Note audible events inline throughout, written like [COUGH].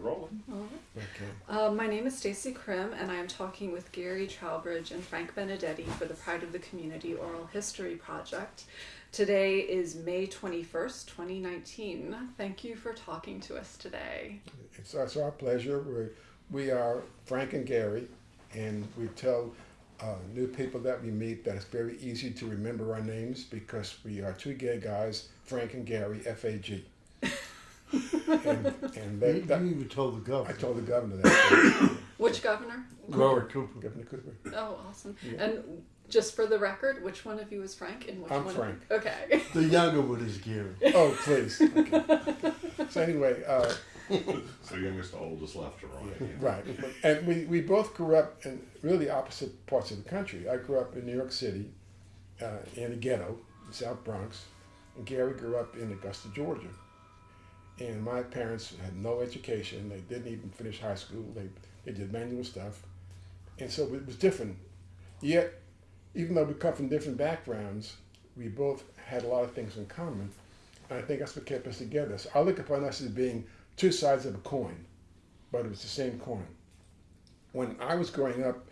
rolling. Okay. Uh, my name is Stacy Krim, and I am talking with Gary Trowbridge and Frank Benedetti for the Pride of the Community Oral History Project. Today is May 21st, 2019. Thank you for talking to us today. It's, it's our pleasure. We're, we are Frank and Gary, and we tell uh, new people that we meet that it's very easy to remember our names because we are two gay guys, Frank and Gary, F A G. and and You, that, that, you even told the governor. I told the governor that. [COUGHS] Which governor? Robert Cooper. Governor Cooper. Oh, awesome. Yeah. And just for the record, which one of you is Frank and which I'm one? Frank. Okay. [LAUGHS] The younger one is Gary. Oh, please. Okay. So anyway, uh, [LAUGHS] So youngest to oldest left to right. Right. And we, we both grew up in really opposite parts of the country. I grew up in New York City, uh, in a ghetto, South Bronx, and Gary grew up in Augusta, Georgia. And my parents had no education. They didn't even finish high school. They, they did manual stuff. And so it was different. Yet, even though we come from different backgrounds, we both had a lot of things in common. And I think that's what kept us together. So I look upon us as being two sides of a coin but it was the same coin. When I was growing up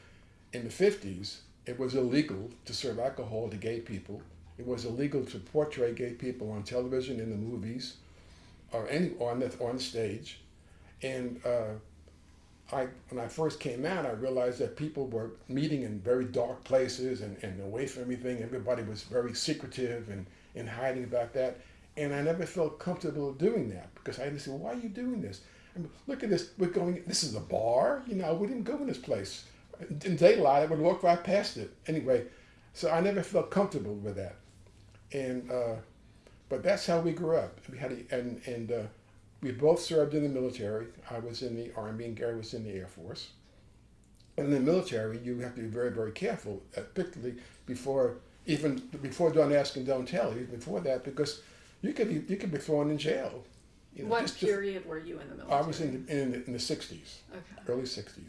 in the 50s, it was illegal to serve alcohol to gay people. It was illegal to portray gay people on television, in the movies, or any on the on stage. And uh, I, when I first came out, I realized that people were meeting in very dark places and, and away from everything. Everybody was very secretive and, and hiding about that. And I never felt comfortable doing that because I just said, why are you doing this? I look at this. We're going. This is a bar. You know, we didn't go in this place. In daylight, I would walk right past it. Anyway, so I never felt comfortable with that. And uh, but that's how we grew up. We had a, and and uh, we both served in the military. I was in the army, and Gary was in the air force. And in the military, you have to be very very careful, uh, particularly before even before don't ask and don't tell. Even before that, because you could be you could be thrown in jail. You know, what just- just- period were you in the military? I was in the, in the, in the 60s, Okay. early 60s.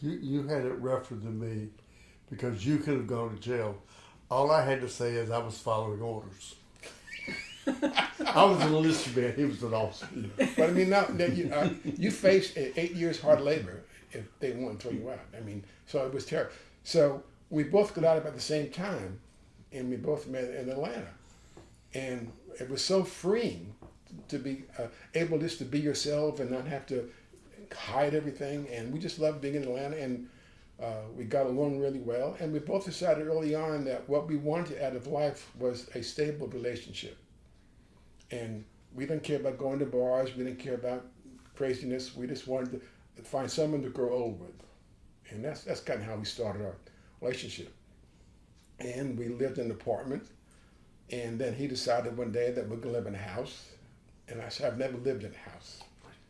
You, you had it rougher than me because you could have gone to jail. All I had to say is I was following orders. [LAUGHS] I was an man. He was an officer. But I mean, now that you, uh, you face eight years hard labor if they want to throw you out. I mean, so it was terrible. So we both got out about the same time, and we both met in Atlanta, and it was so freeing to be uh, able just to be yourself and not have to hide everything. And we just loved being in Atlanta, and uh, we got along really well. And we both decided early on that what we wanted out of life was a stable relationship. And we didn't care about going to bars. We didn't care about craziness. We just wanted to find someone to grow old with, and that's that's kind of how we started our relationship. And we lived in an apartment, and then he decided one day that we're gonna live in a house, and I said I've never lived in a house.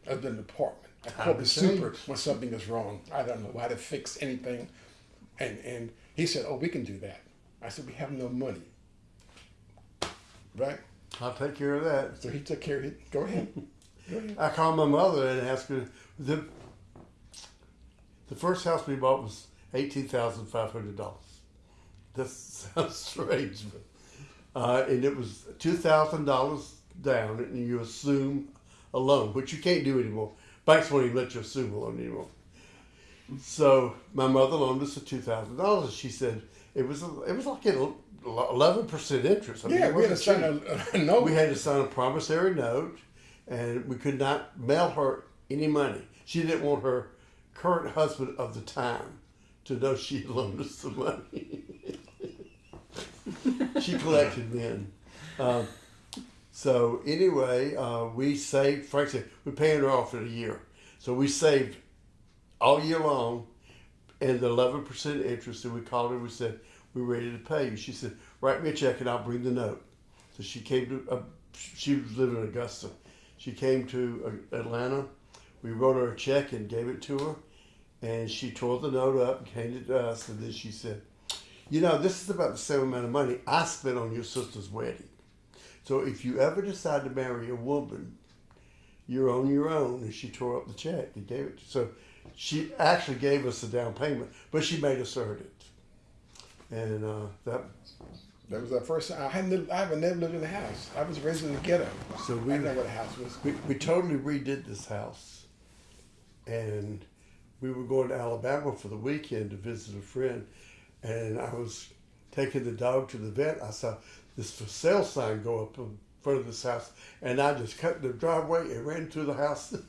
I've lived in an apartment. I called the super when something is wrong. I don't know how to fix anything, and and he said, oh, we can do that. I said we have no money, right? I'll take care of that. So he took care of it. Go ahead. Go ahead. I called my mother and asked her. The, the first house we bought was eighteen thousand five hundred dollars. That sounds [LAUGHS] strange, but uh, and it was two thousand dollars down, and you assume a loan, which you can't do anymore. Banks won't even let you assume a loan anymore. So my mother loaned us a two thousand dollars. She said it was it was like an eleven percent interest. I mean, Yeah, we had to sign a, a note. We had to sign a promissory note, and we could not mail her any money. She didn't want her current husband of the time to know she had loaned us the money. [LAUGHS] she collected men. Um, so anyway, uh, we saved. Frank said we're paying her off in a year, so we saved all year long, and the eleven percent interest. And we called her. and We said we're ready to pay you. She said write me a check and I'll bring the note. So she came to. Uh, she was living in Augusta. She came to uh, Atlanta. We wrote her a check and gave it to her, and she tore the note up and handed it to us. And then she said, "You know, this is about the same amount of money I spent on your sister's wedding. So if you ever decide to marry a woman, you're on your own." And she tore up the check and gave it. To, so she actually gave us the down payment, but she made us earn it. And uh, that That was our first time. I hadn't lived, I haven't never lived in a house. I was raised in the ghetto. So I we- didn't know what a house was. We, we totally redid this house. and we were going to Alabama for the weekend to visit a friend, and I was taking the dog to the vet. I saw this for sale sign go up in front of this house, and I just cut the driveway and ran to the house. [LAUGHS]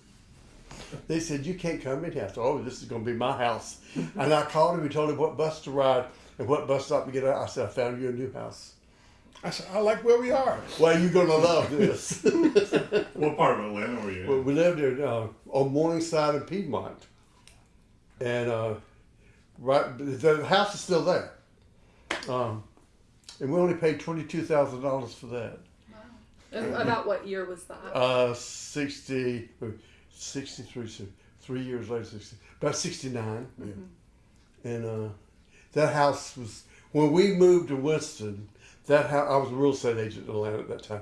they said, "You can't come in here." I said, "Oh, this is going to be my house," and I called him and told him what bus to ride and what bus stop to get out. I said, "I found you a new house." I said, I like where we are. Well, you're gonna love this. [LAUGHS] What part of Atlanta were you Well, in? we lived there uh, on Morningside and Piedmont, and uh, right the house is still there. Um, and we only paid twenty two thousand dollars for that. And about what year was that? Uh, 60, uh, 63, so three years later, 60, about sixty nine. And uh, that house was when we moved to Winston. That house, I was a real estate agent in Atlanta at that time.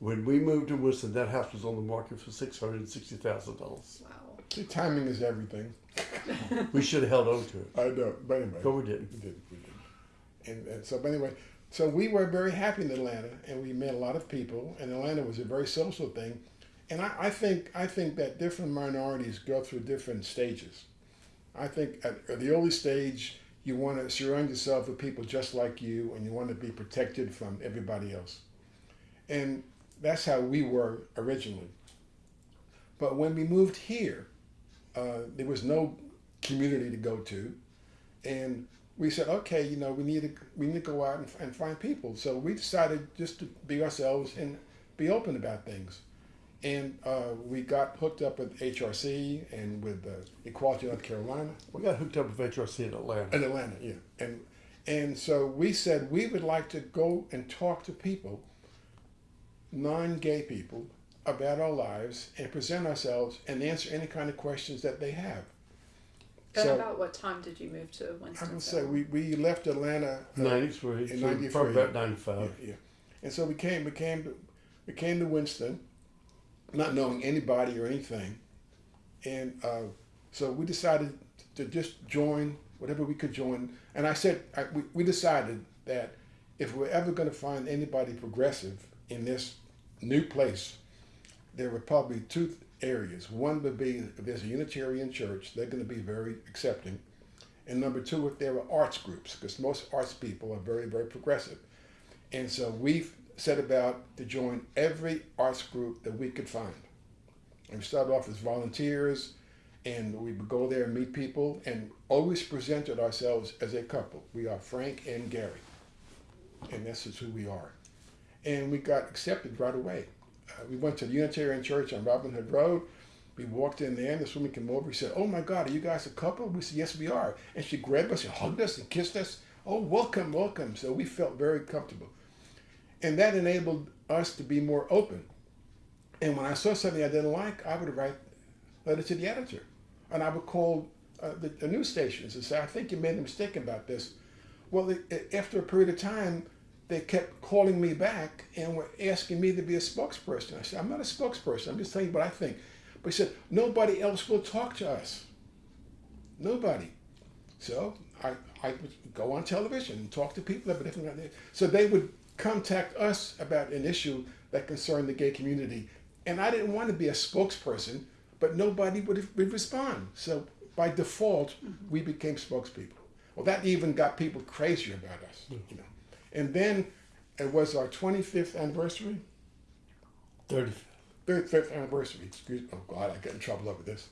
When we moved to Winston, that house was on the market for six hundred and sixty thousand dollars. wow. See, timing is everything. [LAUGHS] We should have held on to it, I know, but anyway. but we didn't. We did, we did. And, and so, but anyway, so we were very happy in Atlanta, and we met a lot of people. And Atlanta was a very social thing, and I, I think I think that different minorities go through different stages. I think at, the early stage, you want to surround yourself with people just like you, and you want to be protected from everybody else. And that's how we were originally. But when we moved here, uh, there was no community to go to, and we said, okay, you know, we need to we need to go out and, and find people. So we decided just to be ourselves and be open about things. And uh, we got hooked up with HRC and with uh, Equality North Carolina We got hooked up with HRC in Atlanta. in Atlanta, yeah. And and so we said we would like to go and talk to people, non-gay people, about our lives and present ourselves and answer any kind of questions that they have. And So- about what time did you move to Winston? I Winston? would say we, we left Atlanta uh, 93, In so 93. probably about 95. yeah. And so we came, we came, to, we came to Winston, not knowing anybody or anything, and uh, so we decided to just join whatever we could join. And I said, I, we, we decided that if we're ever going to find anybody progressive in this new place, there were probably two areas. One would be if there's a Unitarian church, they're going to be very accepting. And number two, if there are arts groups, because most arts people are very, very progressive. And so we set about to join every arts group that we could find. And we started off as volunteers, and we would go there and meet people, and always presented ourselves as a couple. We are Frank and Gary, and this is who we are. And we got accepted right away. Uh, we went to the Unitarian Church on Robin Hood Road. We walked in there, and this woman came over. She said, "Oh my God, are you guys a couple?" We said, "Yes, we are." And she grabbed us and hugged us and kissed us. Oh, welcome, welcome. So we felt very comfortable, and that enabled us to be more open. And when I saw something I didn't like, I would write a letter to the editor, and I would call uh, the, the news stations and say, "I think you made a mistake about this." Well, it, after a period of time, they kept calling me back and were asking me to be a spokesperson. I said, I'm not a spokesperson. I'm just telling you what I think. But he said, nobody else will talk to us. Nobody. So I, I would go on television and talk to people different So they would contact us about an issue that concerned the gay community. And I didn't want to be a spokesperson, but nobody would, would respond. So by default, we became spokespeople. Well, that even got people crazier about us, you know. And then it was our 25th anniversary, 30. 35th anniversary. Excuse me. Oh God, I get in trouble over this.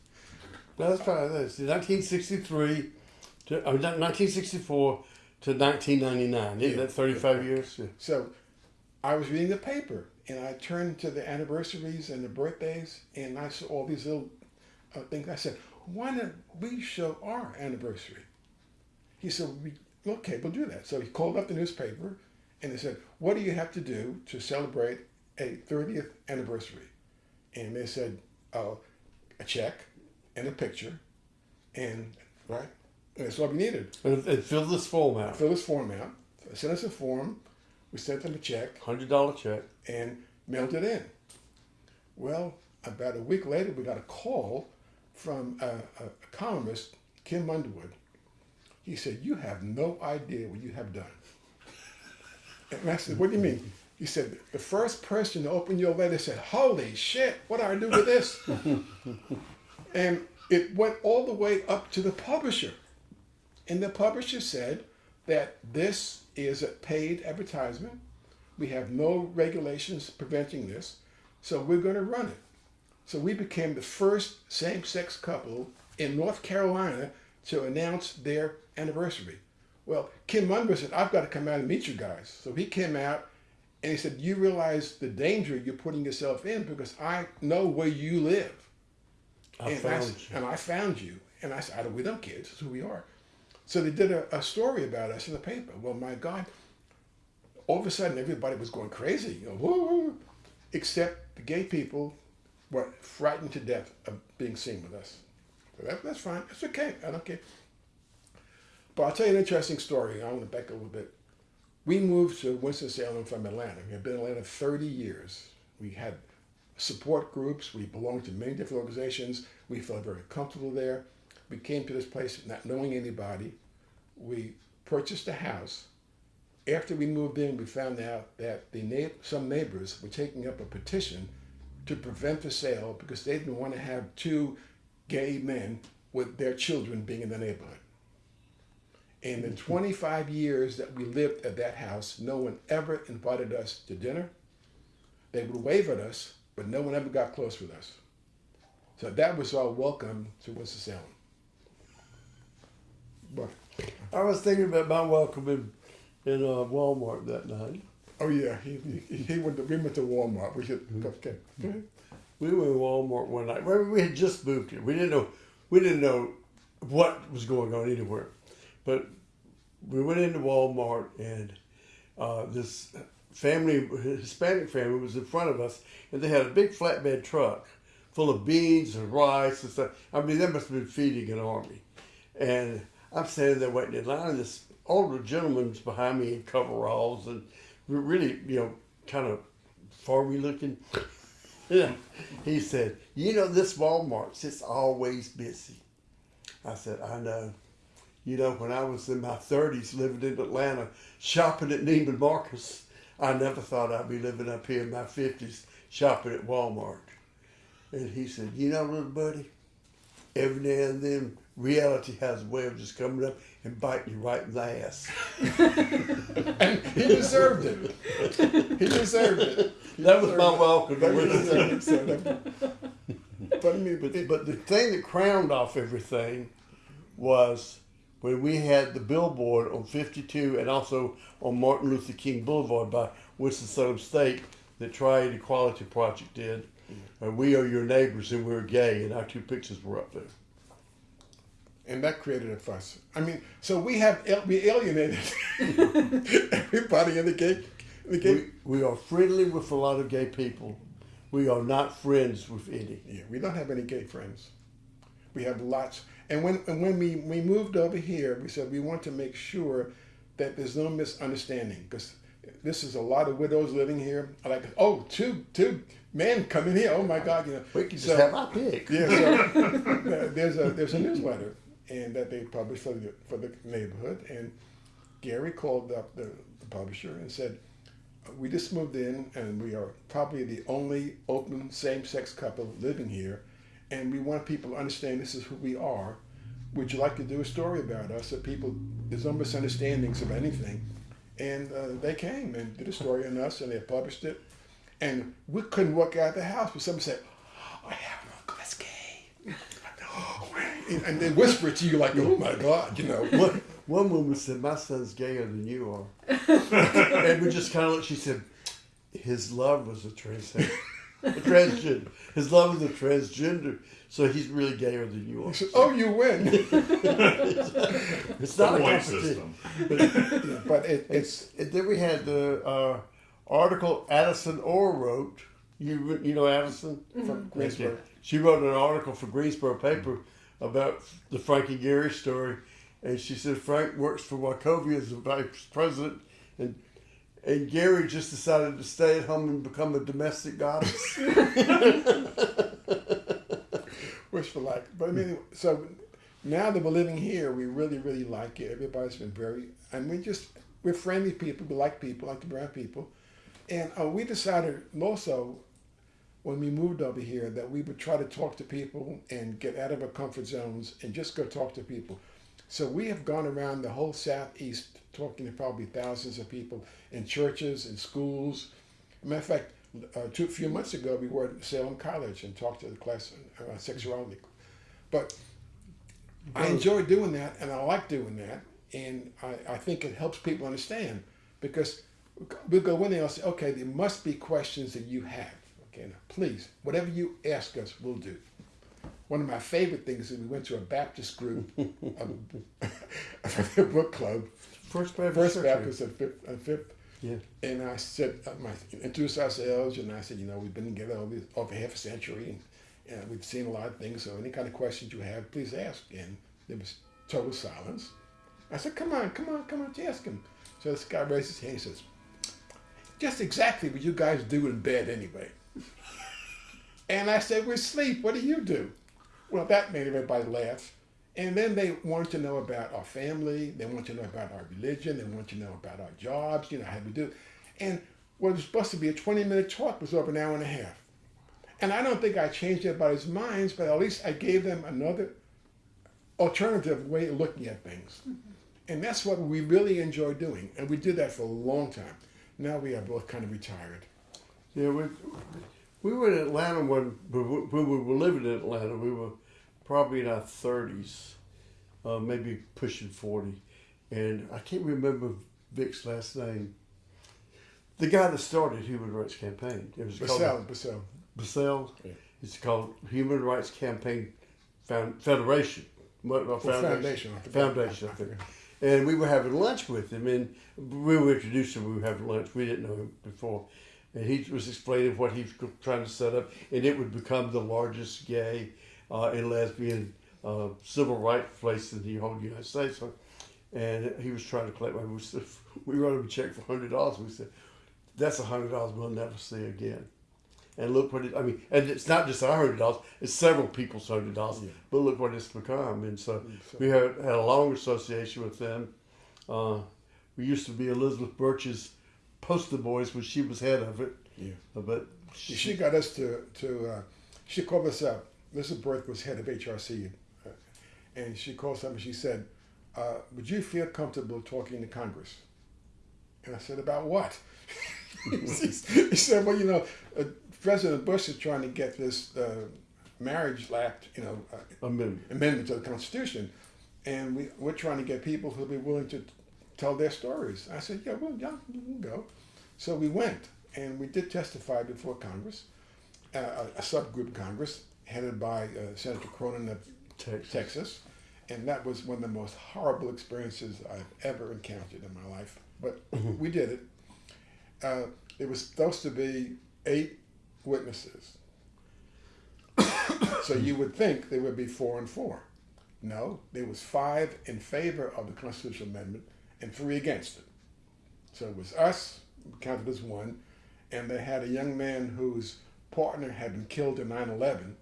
No, that's probably this. 1963 to uh, 1964 to 1999. Isn't Yeah. that 35 years? Yeah. So I was reading the paper and I turned to the anniversaries and the birthdays and I saw all these little uh, things. I said, why don't we show our anniversary? He said, we, okay, we'll do that. So he called up the newspaper and they said, what do you have to do to celebrate a 30th anniversary? And they said, oh, a check and a picture and, right? That's all we needed. And, and fill this form out. Fill this form out. Sent us a form. We sent them a check $100 check. and mailed it in. Well, about a week later, we got a call from a, a, a columnist, Kim Underwood. He said, You have no idea what you have done. And I said, What do you mean? He said, The first person to open your letter said, Holy shit, what do I do with this? [LAUGHS] And it went all the way up to the publisher. And the publisher said that this is a paid advertisement. We have no regulations preventing this, so we're going to run it. So we became the first same sex couple in North Carolina to announce their anniversary. Well, Kim Munro said, I've got to come out and meet you guys. So he came out and he said, You realize the danger you're putting yourself in because I know where you live. I and, found I, you. and I found you. And I said, I don't, we don't kids. This is who we are. So they did a, a story about us in the paper. Well, my God, all of a sudden everybody was going crazy, you know, woo, woo, except the gay people were frightened to death of being seen with us. So that, that's fine. It's okay. I don't care. But I'll tell you an interesting story. I want to back a little bit. We moved to Winston-Salem from Atlanta. We had been in Atlanta 30 years. We had support groups. We belonged to many different organizations. We felt very comfortable there. We came to this place not knowing anybody. We purchased a house. After we moved in, we found out that the na- some neighbors were taking up a petition to prevent the sale because they didn't want to have two gay men with their children being in the neighborhood. And in 25 years that we lived at that house, no one ever invited us to dinner. They would wave at us, but no one ever got close with us. So that was our welcome to Winston-Salem. But, I was thinking about my welcome in, in uh, Walmart that night. oh yeah, he, he, he went to, we went to Walmart. We should, okay. Go. We were in Walmart one night. Remember, we had just moved here. We didn't know we didn't know what was going on anywhere, but we went into Walmart and uh, this family, Hispanic family, was in front of us, and they had a big flatbed truck full of beans and rice and stuff. I mean, they must have been feeding an army. And I'm standing there waiting in line, and this older gentleman's behind me in coveralls and really, you know, kind of farmy looking. [LAUGHS] He said, You know, this Walmart's, it's always busy. I said, I know. You know, when I was in my 30s living in Atlanta, shopping at Neiman Marcus, I never thought I'd be living up here in my 50s shopping at Walmart. And he said, You know, little buddy, every now and then reality has a way of just coming up and biting you right in the ass. And he deserved it. He deserved it. He That was my welcome. That was deserved it, so But I mean, But, but the thing that crowned off everything was when we had the billboard on 52 and also on Martin Luther King Boulevard by Winston-Salem State that Triad Equality Project did. Uh, we are your neighbors and we're gay, and our two pictures were up there. And that created a fuss. I mean, so we have we alienated [LAUGHS] everybody in the gay, the gay. We, we are friendly with a lot of gay people. We are not friends with any. Yeah, we don't have any gay friends. We have lots. And when and when we, we moved over here, we said we want to make sure that there's no misunderstanding because this is a lot of widows living here. I like, oh, two two men come in here. Oh my God, you know. We can just So- have our pick. Yeah, so [LAUGHS] there's a there's a newsletter, and that they published for the for the neighborhood. And Gary called up the, the publisher and said, "We just moved in, and we are probably the only open same-sex couple living here, and we want people to understand this is who we are. Would you like to do a story about us so people there's no misunderstandings of anything?" And uh, they came and did a story on us, and they published it. And we couldn't walk out of the house, but somebody said, "I have an uncle that's gay." [LAUGHS] and, and they whisper it to you like, "Oh my God," you know. One, one woman said, "My son's gayer than you are," [LAUGHS] and we just kind of looked. She said, "His love was a transgender, a transgender. His love was a transgender, so he's really gayer than you are." Said, "Oh, you win," It's not a Point system. but it, it's And then we had the uh, article Addison Orr wrote. You you know Addison from Greensboro. She wrote an article for Greensboro paper about the Frankie Gary story, and she said Frank works for Wachovia as the vice president, and and Gary just decided to stay at home and become a domestic goddess. [LAUGHS] wishful like. But I mean, so now that we're living here, we really, really like it. Everybody's been very, and we just we're friendly people. We like people, like the brown people, and uh, we decided also when we moved over here that we would try to talk to people and get out of our comfort zones and just go talk to people. So we have gone around the whole southeast talking to probably thousands of people in churches and schools. matter of fact, uh, two, a few months ago we were at Salem College and talked to the class on uh, sexuality. But I enjoy doing that and I like doing that. And I, I think it helps people understand because we'll go in there and say, okay, there must be questions that you have. Okay, now please, whatever you ask us, we'll do. One of my favorite things is we went to a Baptist group, a, [LAUGHS] [LAUGHS] a book club, First Baptist. First Baptist at Fifth, at Fifth Yeah. and I said, uh, my, introduced ourselves, and I said, you know, we've been together over, over half a century, and uh, we've seen a lot of things. So any kind of questions you have, please ask. And there was total silence. I said, come on, come on, come on, just ask him. So this guy raises his hand and says, just exactly what you guys do in bed anyway. And I said, we sleep. What do you do? Well, that made everybody laugh. And then they want to know about our family. They want to know about our religion. They want to know about our jobs. You know how we do. And what was supposed to be a twenty-minute talk was over an hour and a half. And I don't think I changed anybody's minds, but at least I gave them another alternative way of looking at things. Mm-hmm. And that's what we really enjoy doing. And we did that for a long time. Now we are both kind of retired. Yeah, we we were in Atlanta when when we were living in Atlanta. We were probably in our thirties, uh, maybe pushing forty, and I can't remember Vic's last name. The guy that started Human Rights Campaign. It was called Basile, Basile. Basile. Yeah. It's called Human Rights Campaign Found, Federation. What, Well, foundation. Foundation, I I think. And we were having lunch with him, and we were introduced him. We were having lunch. We didn't know him before, and he was explaining what he was trying to set up, and it would become the largest gay uh, and lesbian uh, civil rights place in the whole United States. So, and he was trying to collect money. We, said, [LAUGHS] we wrote him a check for hundred dollars. We said, "That's a hundred dollars we'll never see again." And look what it, I mean, and it's not just our hundred dollars, it's several people's hundred dollars. Yeah. But look what it's become. And so so- we had, had a long association with them. Uh, we used to be Elizabeth Birch's poster boys when she was head of it. Yeah. But She got us to, to uh, she called us up. Mrs. Birch was head of HRC. uh, And she called us up and she said, uh, Would you feel comfortable talking to Congress? And I said, About what? [LAUGHS] he said, Well, you know, uh, President Bush is trying to get this uh, marriage act, you know, uh, amendment. amendment to the Constitution, and we, we're trying to get people who'll be willing to tell their stories. I said, yeah, well, yeah, we'll go. So we went, and we did testify before Congress, uh, a, a subgroup Congress headed by uh, Senator Cornyn of Texas. Texas, and that was one of the most horrible experiences I've ever encountered in my life. But we did it. Uh, it was supposed to be eight witnesses. [COUGHS] so you would think there would be four and four. No, there was five in favor of the constitutional amendment and three against it. So it was us, counted as one, and they had a young man whose partner had been killed in 9/11,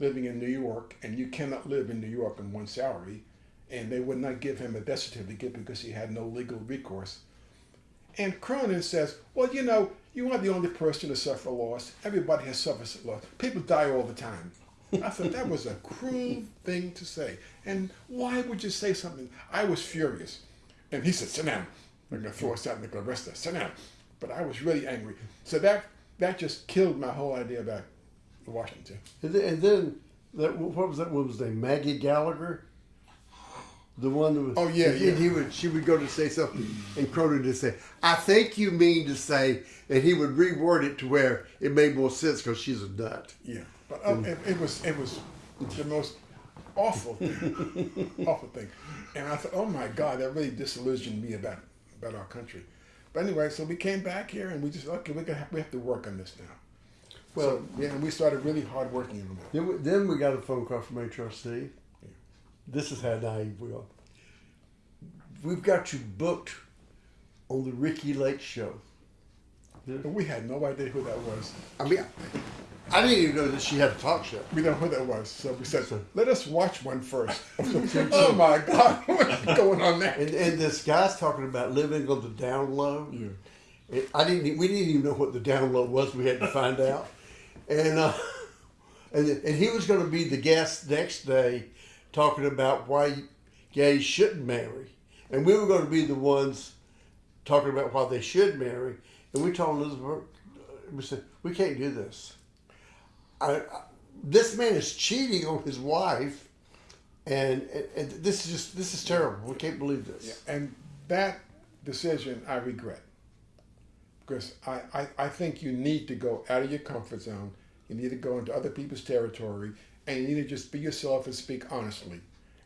living in New York, and you cannot live in New York on one salary, and they would not give him a death certificate because he had no legal recourse. And Cornyn says, well, you know, you aren't the only person to suffer loss. Everybody has suffered loss. People die all the time. I thought that was a cruel thing to say. And why would you say something? I was furious. And he said, sit down. They're going to throw us out and they're going to arrest us. Sit down. But I was really angry. So that, that just killed my whole idea about Washington. And then, and then that what was that woman's name? Maggie Gallagher. The one that was. Oh, yeah, and yeah. He would. She would go to say something, and Cornyn would say, "I think you mean to say," and he would reword it to where it made more sense because she's a nut. Yeah, but uh, it, it was it was the most awful thing, [LAUGHS] awful thing, and I thought, oh my God, that really disillusioned me about about our country. But anyway, so we came back here and we just okay, we have, we have to work on this now. Well, Well- so, yeah, and we started really hard working on it. Then we, then we got a phone call from HRC. This is how naive we are. We've got you booked on the Ricki Lake show. And we had no idea who that was. I mean, I didn't even know that she had a talk show. We know who that was, so we said, let us watch one first. [LAUGHS] [LAUGHS] oh my God, [LAUGHS] what's going on there? And, and this guy's talking about living on the down low. Yeah. I didn't. We didn't even know what the down low was. We had to find out. and uh, and and he was going to be the guest next day, talking about why gays shouldn't marry, and we were going to be the ones talking about why they should marry, and we told Elizabeth, we said we can't do this. I, this man is cheating on his wife, and, and, and this is just this is terrible. We can't believe this. And that decision I regret. Because I, I, I think you need to go out of your comfort zone. You need to go into other people's territory and you need to just be yourself and speak honestly.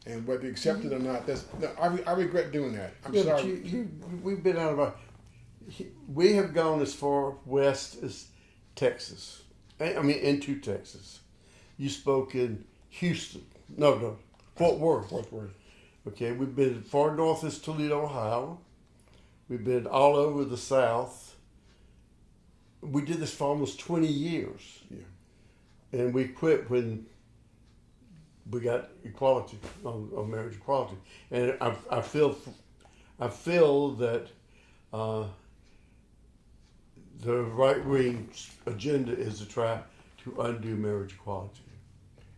And whether you accept it or mm-hmm. not, that's, no, I, re- I regret doing that. I'm Yeah, sorry. you, you, we've been out of our. We have gone as far west as Texas. I I mean, into Texas. You spoke in Houston. No, no, Fort Worth. Fort Worth. Okay, we've been as far north as Toledo, Ohio. We've been all over the South. We did this for almost 20 years. Yeah. And we quit when we got equality, on, on marriage equality. And I, I feel, I feel that uh, the right wing agenda is to try to undo marriage equality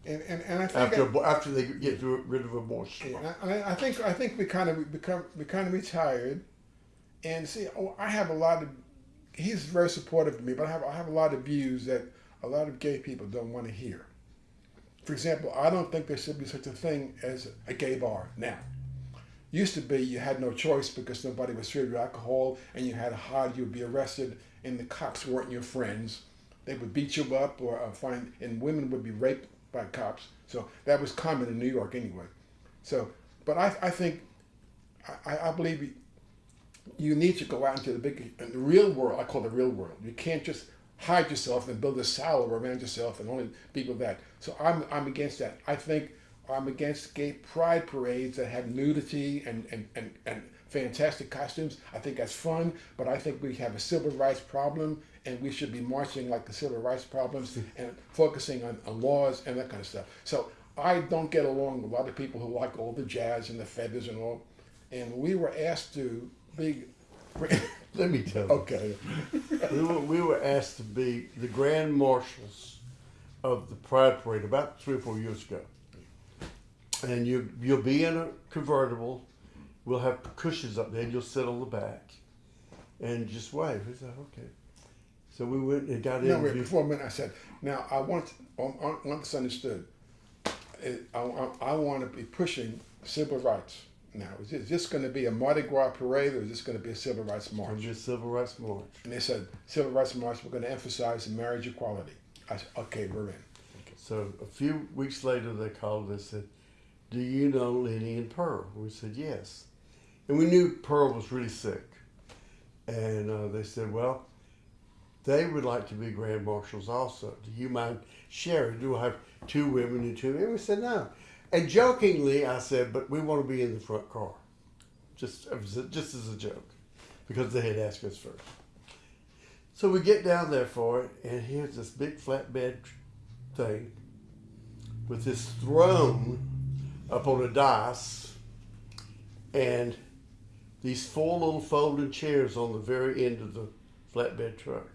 And, and, and I think after I- after they get rid of abortion. Yeah, I, I think I think we kind of become we kind of retired, and see, oh, I have a lot of. He's very supportive of me, but I have I have a lot of views that a lot of gay people don't want to hear. For example, I don't think there should be such a thing as a gay bar now. Used to be you had no choice because nobody would serve you alcohol, and you had to hide. You'd be arrested, and the cops weren't your friends. They would beat you up, or uh, find, and women would be raped by cops. So that was common in New York anyway. So, but I, I think, I, I believe you- need to go out into the big, in the real world. I call the real world. You can't just hide yourself and build a salad around yourself and only be with that. So I'm, I'm against that. I think I'm against gay pride parades that have nudity and, and, and, and fantastic costumes. I think that's fun, but I think we have a civil rights problem and we should be marching like the civil rights problems [LAUGHS] and focusing on, on laws and that kind of stuff. So I don't get along with a lot of people who like all the jazz and the feathers and all. And we were asked to be. [LAUGHS] Let me tell you. okay. we, were, we were asked to be the grand marshals of the Pride Parade about three or four years ago. And you, you'll be in a convertible. We'll have cushions up there. and You'll sit on the back and just wave. We said, okay. So we went and got No, in. wait, before a minute, I said, now I want, I want want this understood. I, I, I want to be pushing civil rights. Now, is this, this going to be a Mardi Gras parade or is this going to be a civil rights march? a civil rights march. And they said, civil rights march, we're going to emphasize marriage equality. I said, okay, we're in. So a few weeks later, they called and said, "Do you know Lenny and Pearl?" We said, "Yes," and we knew Pearl was really sick. And uh, they said, "Well, they would like to be grand marshals also. Do you mind sharing? Do I have two women and two men?" We said, "No." And jokingly, I said, "But we want to be in the front car," just just as a joke, because they had asked us first. So we get down there for it, and here's this big flatbed thing with this throne up on a dais and these four little folding chairs on the very end of the flatbed truck.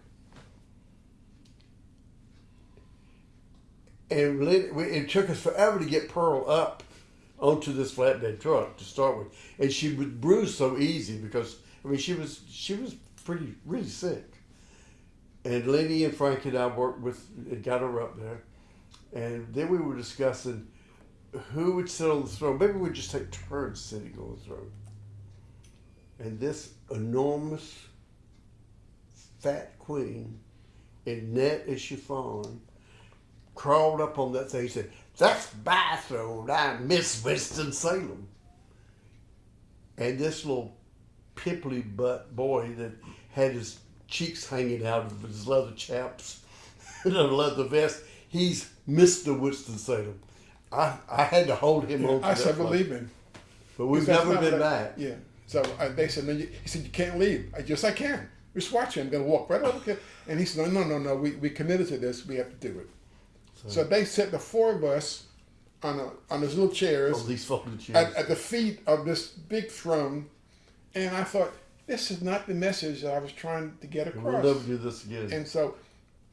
And it took us forever to get Pearl up onto this flatbed truck to start with, and she would bruise so easy because I mean she was she was pretty really sick. And Lenny and Frank and I worked with got her up there, and then we were discussing who would sit on the throne. Maybe we'd just take turns sitting on the throne. And this enormous fat queen in net and chiffon crawled up on that thing and said, That's my throne. I'm Miss Winston Salem. And this little pimply butt boy that had his cheeks hanging out of his leather chaps [LAUGHS] and a leather vest, he's Mr. Winston Salem. I, I had to hold him on I said, believe me. But we've never been back. Yeah. So uh, they said, no, you, he said, you can't leave. I just, I can. Just watch him. I'm going to walk right over here. And he said, no, no, no, no. We, we committed to this. We have to do it. So, they set the four of us on a, on those little chairs these folded chairs. at, at the feet of this big throne. And I thought, this is not the message that I was trying to get And we'll across. never do this again. And so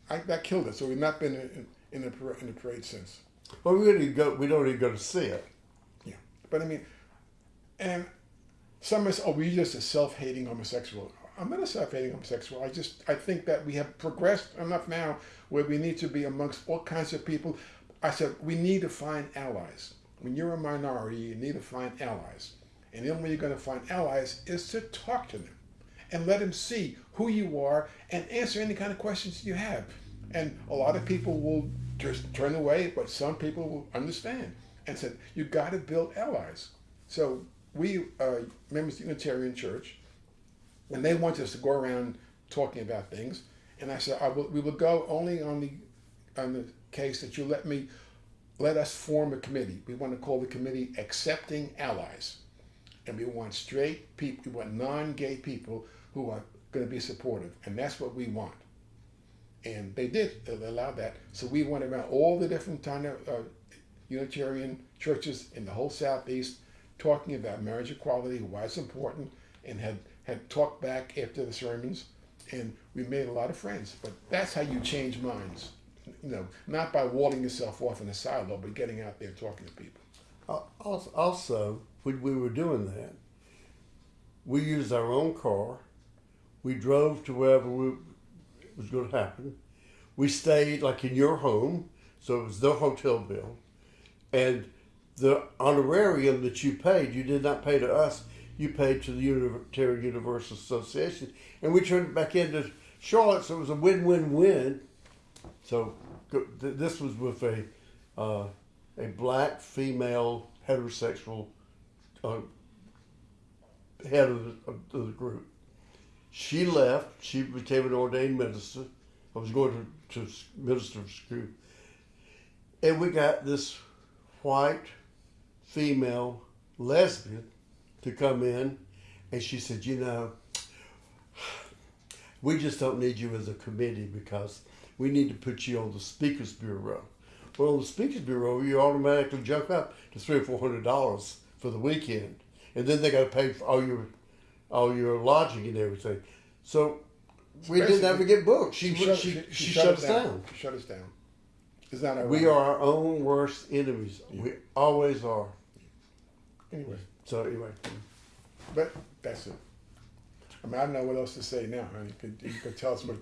I, that killed it. So we've not been in, in, the, in the parade since. Well, we really go. We don't even go to see it. Yeah. But I mean, and some is, oh, we just a self-hating homosexual. I'm not a self-hating homosexual. I just, I think that we have progressed enough now where we need to be amongst all kinds of people. I said, we need to find allies. When you're a minority, you need to find allies. And the only way you're going to find allies is to talk to them and let them see who you are and answer any kind of questions you have. And a lot of people will just turn away, but some people will understand and said, you got to build allies. So we, uh, members of the Unitarian Church, and they wanted us to go around talking about things, and I said, I will, we will go only on the on the case that you let me let us form a committee. We want to call the committee Accepting Allies, and we want straight people, we want non-gay people who are going to be supportive, and that's what we want. And they did allow that. So we went around all the different kind of uh, Unitarian churches in the whole southeast, talking about marriage equality, why it's important, and had had talked back after the sermons, and we made a lot of friends. But that's how you change minds, you know, not by walling yourself off in a silo, but getting out there talking to people. Also, when we were doing that, we used our own car. We drove to wherever we, was going to happen. We stayed like in your home, so it was the hotel bill, and the honorarium that you paid, you did not pay to us. You paid to the Unitarian Universal Association, and we turned it back into Charlotte, so it was a win-win-win. So this was with a uh, a black female heterosexual uh, head of the, of the group. She left. She became an ordained minister. I was going to, to minister school. And we got this white female lesbian to come in. And she said, You know, we just don't need you as a committee because we need to put you on the Speakers Bureau. Well, on the Speakers Bureau, you automatically jump up to three or four hundred dollars for the weekend, and then they got to pay for all your all your lodging and everything. So we didn't ever get booked. She she, she, shut, us down. She shut us down. It's not our We are our own worst enemies. We always are. anyway. So anyway, But that's it. I mean, I don't know what else to say now. I mean, you could, you could tell us what,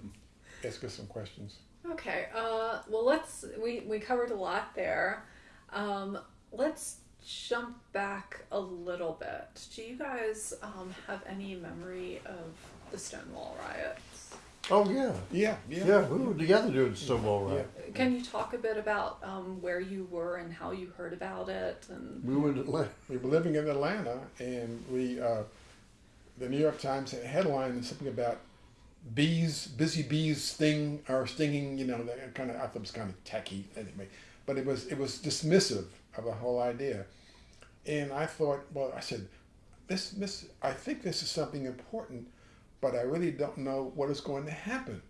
ask us some questions. Okay. Uh, well, let's. We we covered a lot there. Um, let's jump back a little bit. Do you guys um, have any memory of the Stonewall riots? oh yeah, Yeah, yeah. yeah, we were together doing Stonewall right. Can you talk a bit about um, where you were and how you heard about it? And We were in Atlanta. We were living in Atlanta, and we, uh, the New York Times had a headline something about bees, busy bees sting or stinging. You know, that kind of. I thought it was kind of tacky anyway, but it was it was dismissive of the whole idea, and I thought, well, I said, this this I think this is something important, but I really don't know what is going to happen,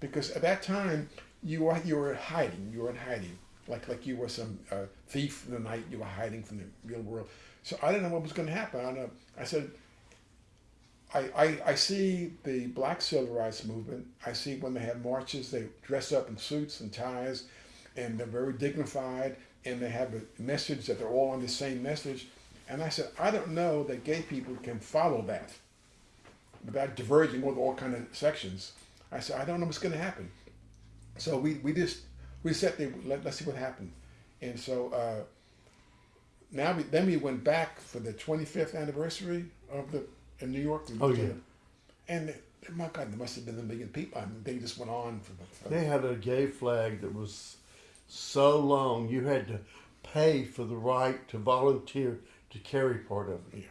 because at that time you were you were hiding, you were in hiding, like like you were some uh, thief in the night, you were hiding from the real world. So I didn't know what was going to happen. I know. I said, I, I, I see the black civil rights movement. I see when they have marches, they dress up in suits and ties, and they're very dignified, and they have a message that they're all on the same message. And I said, I don't know that gay people can follow that without diverging with all kind of sections. I said, I don't know what's going to happen. So we, we just we said let, let's see what happened, and so uh, now we then we went back for the 25th anniversary of the in New York. Oh, yeah. and my God, there must have been a million people. I mean, they just went on for, for They had a gay flag that was so long you had to pay for the right to volunteer to carry part of it.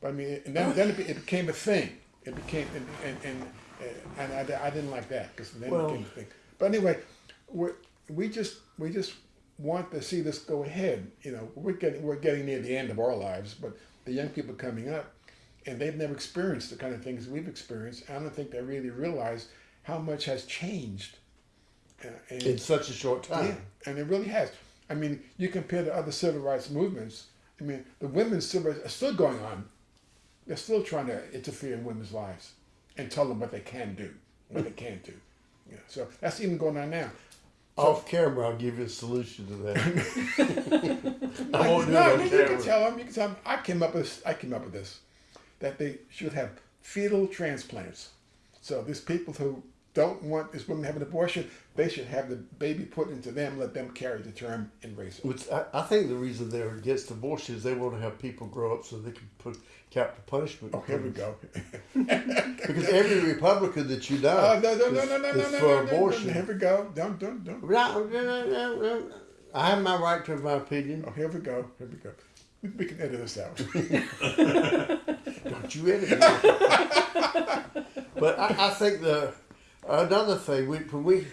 But I mean, and then, then it, be- it became a thing. It became, and and and, uh, and I, I didn't like that because then Well- it became a thing. But anyway, we we just we just want to see this go ahead. You know, we're getting we're getting near the end of our lives, but the young people coming up, and they've never experienced the kind of things we've experienced. I don't think they really realize how much has changed. And, In such a short time. yeah, and it really has. I mean, you compare to other civil rights movements. I mean, the women's civil rights are still going on. They're still trying to interfere in women's lives and tell them what they can do, what they can't do. Yeah, so that's even going on now. Off camera, I'll give you a solution to that. [LAUGHS] I won't do it no, on you can tell them. You can tell them. I came up with. I came up with this, that they should have fetal transplants. So these people who don't want this woman to have an abortion, they should have the baby put into them, let them carry the term and raise it. Which I, I think the reason they're against abortion is they want to have people grow up so they can put capital punishment. Oh, here we go. [LAUGHS] Because [LAUGHS] every Republican that you know Oh, no, no, no, is, no, no, is no, no, for no, abortion. no. Here we go. Don't, don't, don't. No, no, no, no, no. I have my right to my opinion. Oh, here we go. Here we go. We, we can edit this out. [LAUGHS] Don't you edit me. but I, I think the another thing we we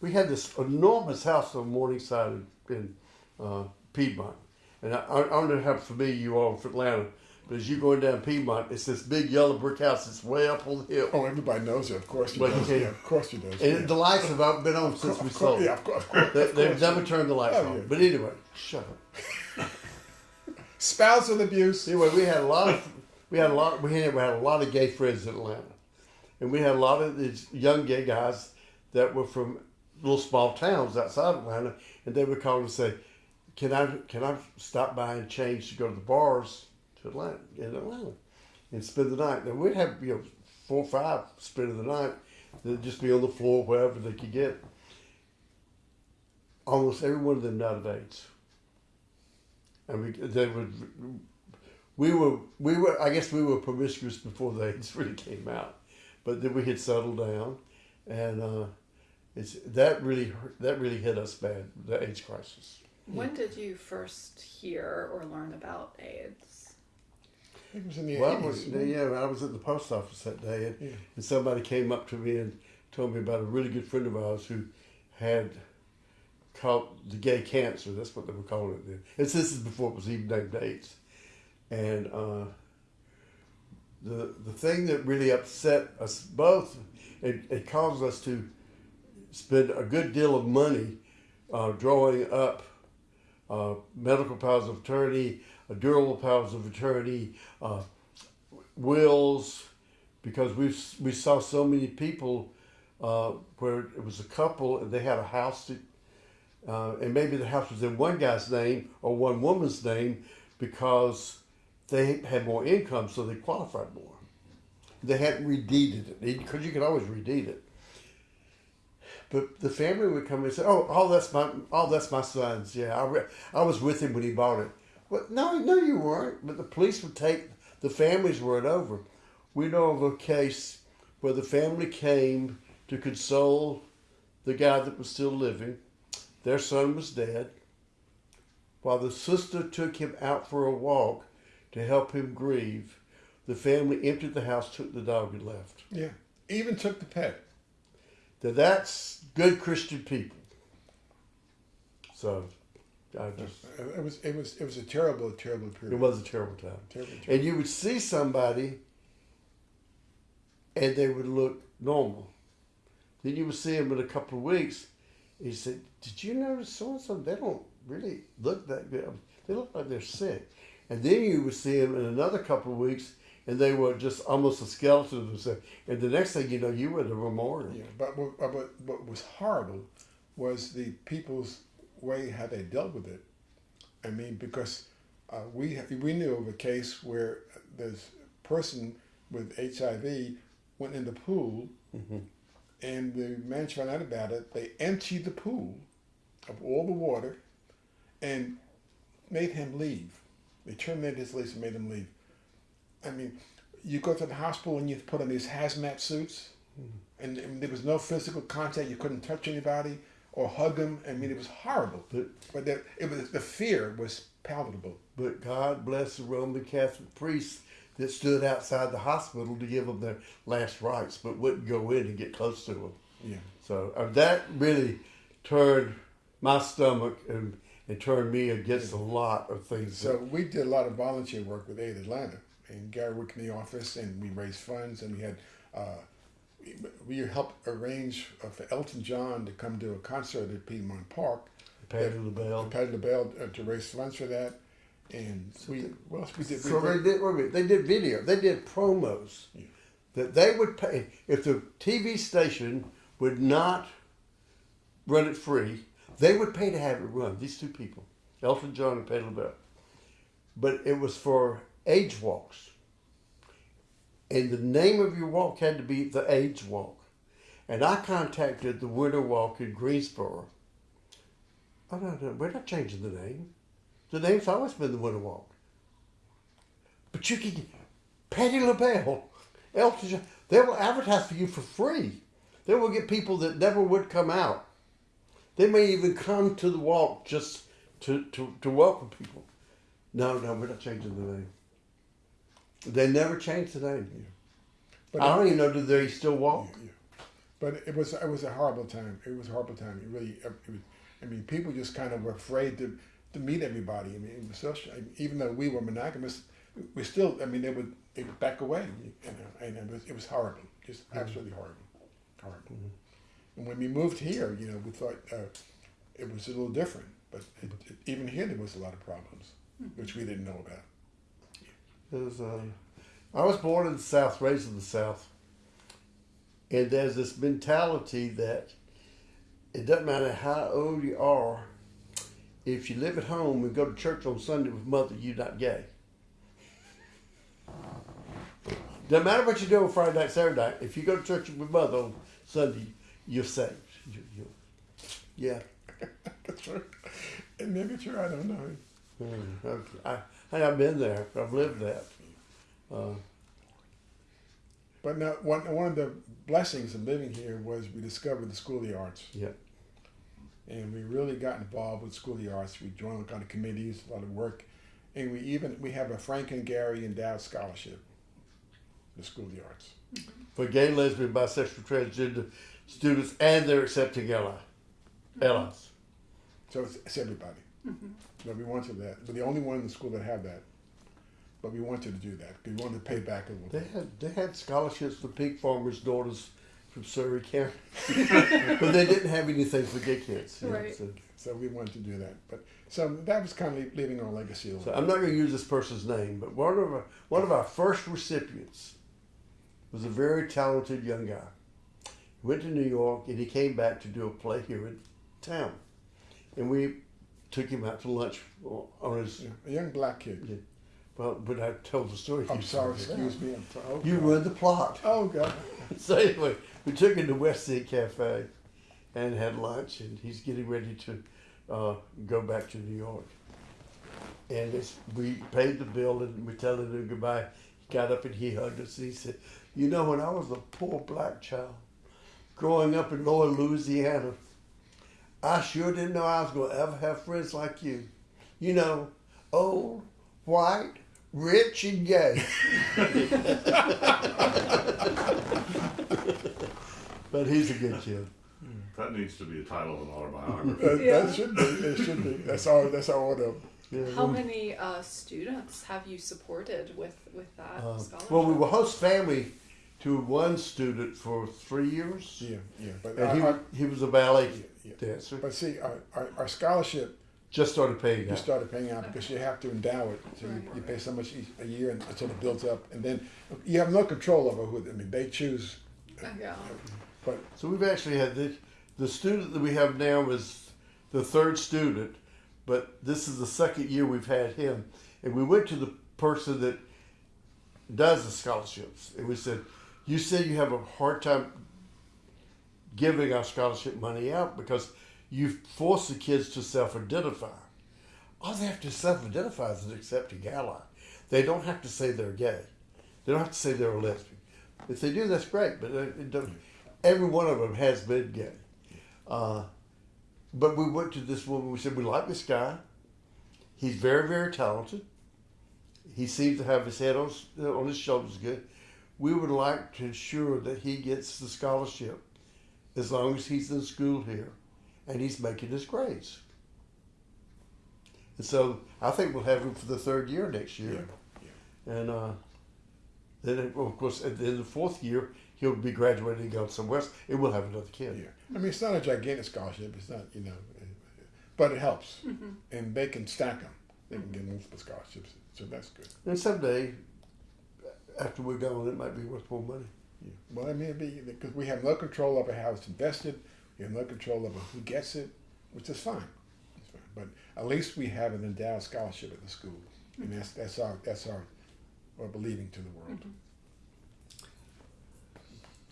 we had this enormous house on Morningside in, in uh, Piedmont, and I, I don't know how familiar you are with Atlanta, but as you're going down Piedmont, it's this big yellow brick house that's way up on the hill, oh, everybody knows it. Of course you you Yeah, of course you does. and the lights have been on since we sold. Yeah, of course. Of course, They, they've never turned the lights Oh, on. yeah. But anyway, shut up. [LAUGHS] Spousal abuse. Anyway, we had a lot of we had a lot we had, we had a lot of gay friends in Atlanta, and we had a lot of these young gay guys that were from little small towns outside Atlanta, and they would call and say, "Can I can I stop by and change to go to the bars to Atlanta in Atlanta and spend the night?" And we'd have you know four or five spending the night. They'd just be on the floor wherever they could get. Almost every one of them died of AIDS. And we, they would we were we were I guess we were promiscuous before the AIDS [LAUGHS] really came out, but then we had settled down, and uh, it's that really hurt, that really hit us bad the AIDS crisis. When did you first hear or learn about AIDS? It was in the Well, 80s. yeah, I was at the post office that day, and, Yeah. and somebody came up to me and told me about a really good friend of ours who had caught the gay cancer. That's what they were calling it then. And this is before it was even named AIDS. And uh, the the thing that really upset us both, it, it caused us to spend a good deal of money uh, drawing up uh, medical powers of attorney, uh, durable powers of attorney, uh, wills, because we we saw so many people uh, where it was a couple and they had a house uh, and maybe the house was in one guy's name or one woman's name because they had more income, so they qualified more. They hadn't redeeded it because you could always redeed it. But the family would come and say, "Oh, oh, that's my, oh, that's my son's. Yeah, I, I was with him when he bought it." Well, no, no, you weren't. But the police would take the family's word over. We know of a case where the family came to console the guy that was still living. Their son was dead. While the sister took him out for a walk to help him grieve, the family emptied the house, took the dog, and left. Yeah. Even took the pet. Now that's good Christian people. So, I uh, just It was it was it was a terrible, terrible period. it was a terrible time. Terrible, terrible. And you would see somebody, and they would look normal. Then you would see them in a couple of weeks. And you said, "Did you notice so and so? They don't really look that good. They look like they're sick." And then you would see them in another couple of weeks, and they were just almost a skeleton of themselves. And the next thing you know, you were a memorial. Yeah, but what, but what, was horrible was the people's way how they dealt with it. I mean, because uh, we we knew of a case where this person with HIV went in the pool, and the man found out about it. They emptied the pool of all the water, and made him leave. They terminated his lease and made him leave. I mean, you go to the hospital and you put on these hazmat suits, and, and there was no physical contact. You couldn't touch anybody or hug them. I mean, it was horrible. But- But the, it was the fear was palatable. But God bless the Roman Catholic priests that stood outside the hospital to give them their last rites, but wouldn't go in and get close to them. Yeah. So uh, that really turned my stomach and, and turned me against a lot of things. So we did a lot of volunteer work with Aid Atlanta, and Gary worked in the office, and we raised funds, and we had. Uh, we helped arrange uh, for Elton John to come do a concert at Piedmont Park. Patti LaBelle. Patti LaBelle uh, to raise funds for that, and we what else we did. We they did, wait a minute, they did video. They did promos that they would pay if the TV station would not run it free. They would pay to have it run. These two people, Elton John and Patti LaBelle, but it was for age walks. And the name of your walk had to be the age walk. And I contacted the Winter Walk in Greensboro. We're not changing the name. The name's always been the Winter Walk. But you can, Patti LaBelle, Elton John, they will advertise for you for free. They will get people that never would come out. They may even come to the walk just to, to, to welcome people. No, no, we're not changing the name. They never changed the name. But I don't even know do they still walk. Yeah, yeah. But it was it was a horrible time. It was a horrible time. It really, it was, I mean, people just kind of were afraid to, to meet everybody. I mean, it even though we were monogamous, we still, I mean, they would they would back away, you know, and it was it was horrible, just mm-hmm. absolutely horrible, horrible. Mm-hmm. And when we moved here, you know, we thought uh, it was a little different, but it, it, even here there was a lot of problems, which we didn't know about. It was, um, I was born in the South, raised in the South. And there's this mentality that it doesn't matter how old you are, if you live at home and go to church on Sunday with mother, you're not gay. Doesn't matter what you do on Friday night, Saturday night. If you go to church with mother on Sunday, you're saved. You, you, yeah. That's true. It may be true. I don't know. Mm. I, I, I've been there. I've lived that. Uh, But now, one, one of the blessings of living here was we discovered the School of the Arts. yeah. And we really got involved with School of the Arts. We joined a lot of committees, a lot of work. And we even, we have a Frank and Gary Endowed Scholarship, the School of the Arts. for gay, lesbian, bisexual, transgender students and their accepting ally, allies. So it's, it's everybody. But we wanted that. We're the only one in the school that had that. But we wanted to do that. 'cause We wanted to pay back a little They bit. had they had scholarships for pig farmers' daughters from Surry County, [LAUGHS] but they didn't have anything for gay kids. you know, Right. so- So we wanted to do that. But so that was kind of leaving our legacy a So. I'm not going to use this person's name, but one of our, one of our first recipients was a very talented young guy. Went to New York and he came back to do a play here in town, and we took him out to lunch on his. A young black kid. Well, but I told the story. I'm sorry, excuse me. Oh, You ruined the plot. Oh, God. [LAUGHS] So anyway, we took him to West End Cafe and had lunch, and he's getting ready to uh, go back to New York. And it's, we paid the bill, and we telling him goodbye. He got up and he hugged us, and he said, "You know, when I was a poor black child growing up in Lower Louisiana, I sure didn't know I was going to ever have friends like you. You know, old, white, rich, and gay." [LAUGHS] but he's a good kid. That needs to be the title of an autobiography. That, Yeah. that should be. It should be. That's our. That's our order. Yeah, How many uh, students have you supported with with that Uh, scholarship? well, we will host family to one student for three years, Yeah, yeah. But and he, our- he was a ballet yeah. dancer. but see, our, our, our scholarship Just started paying you out. started paying out because you have to endow it. So you, you pay so much each, a year and- until it builds up, and then you have no control over who. I mean, they choose. yeah. But So we've actually had the the student that we have now is the third student, but this is the second year we've had him, and we went to the person that does the scholarships, and we said, "You said you have a hard time giving our scholarship money out because you force the kids to self-identify. All they have to self-identify is an accepting ally. They don't have to say they're gay. They don't have to say they're a lesbian. If they do, that's great. But every one of them has been gay. Uh, but we went to this woman. We said we like this guy. He's very, very talented. He seems to have his head on, on his shoulders good. We would like to ensure that he gets the scholarship as long as he's in school here and he's making his grades. And so I think we'll have him for the third year next year. yeah. And uh, then, well, of course, in the the fourth year, he'll be graduating and going somewhere else, and we'll have another kid. Yeah. I mean, it's not a gigantic scholarship. It's not, you know, but it helps, Mm-hmm. and they can stack them. They can get multiple scholarships, so that's good. And someday, after we're gone, it might be worth more money. Yeah. Well, I mean, it'd be because we have no control over how it's invested. We have no control over who gets it, which is fine. It's fine. But at least we have an endowed scholarship at the school, and that's that's our that's our, our believing to the world. Mm-hmm.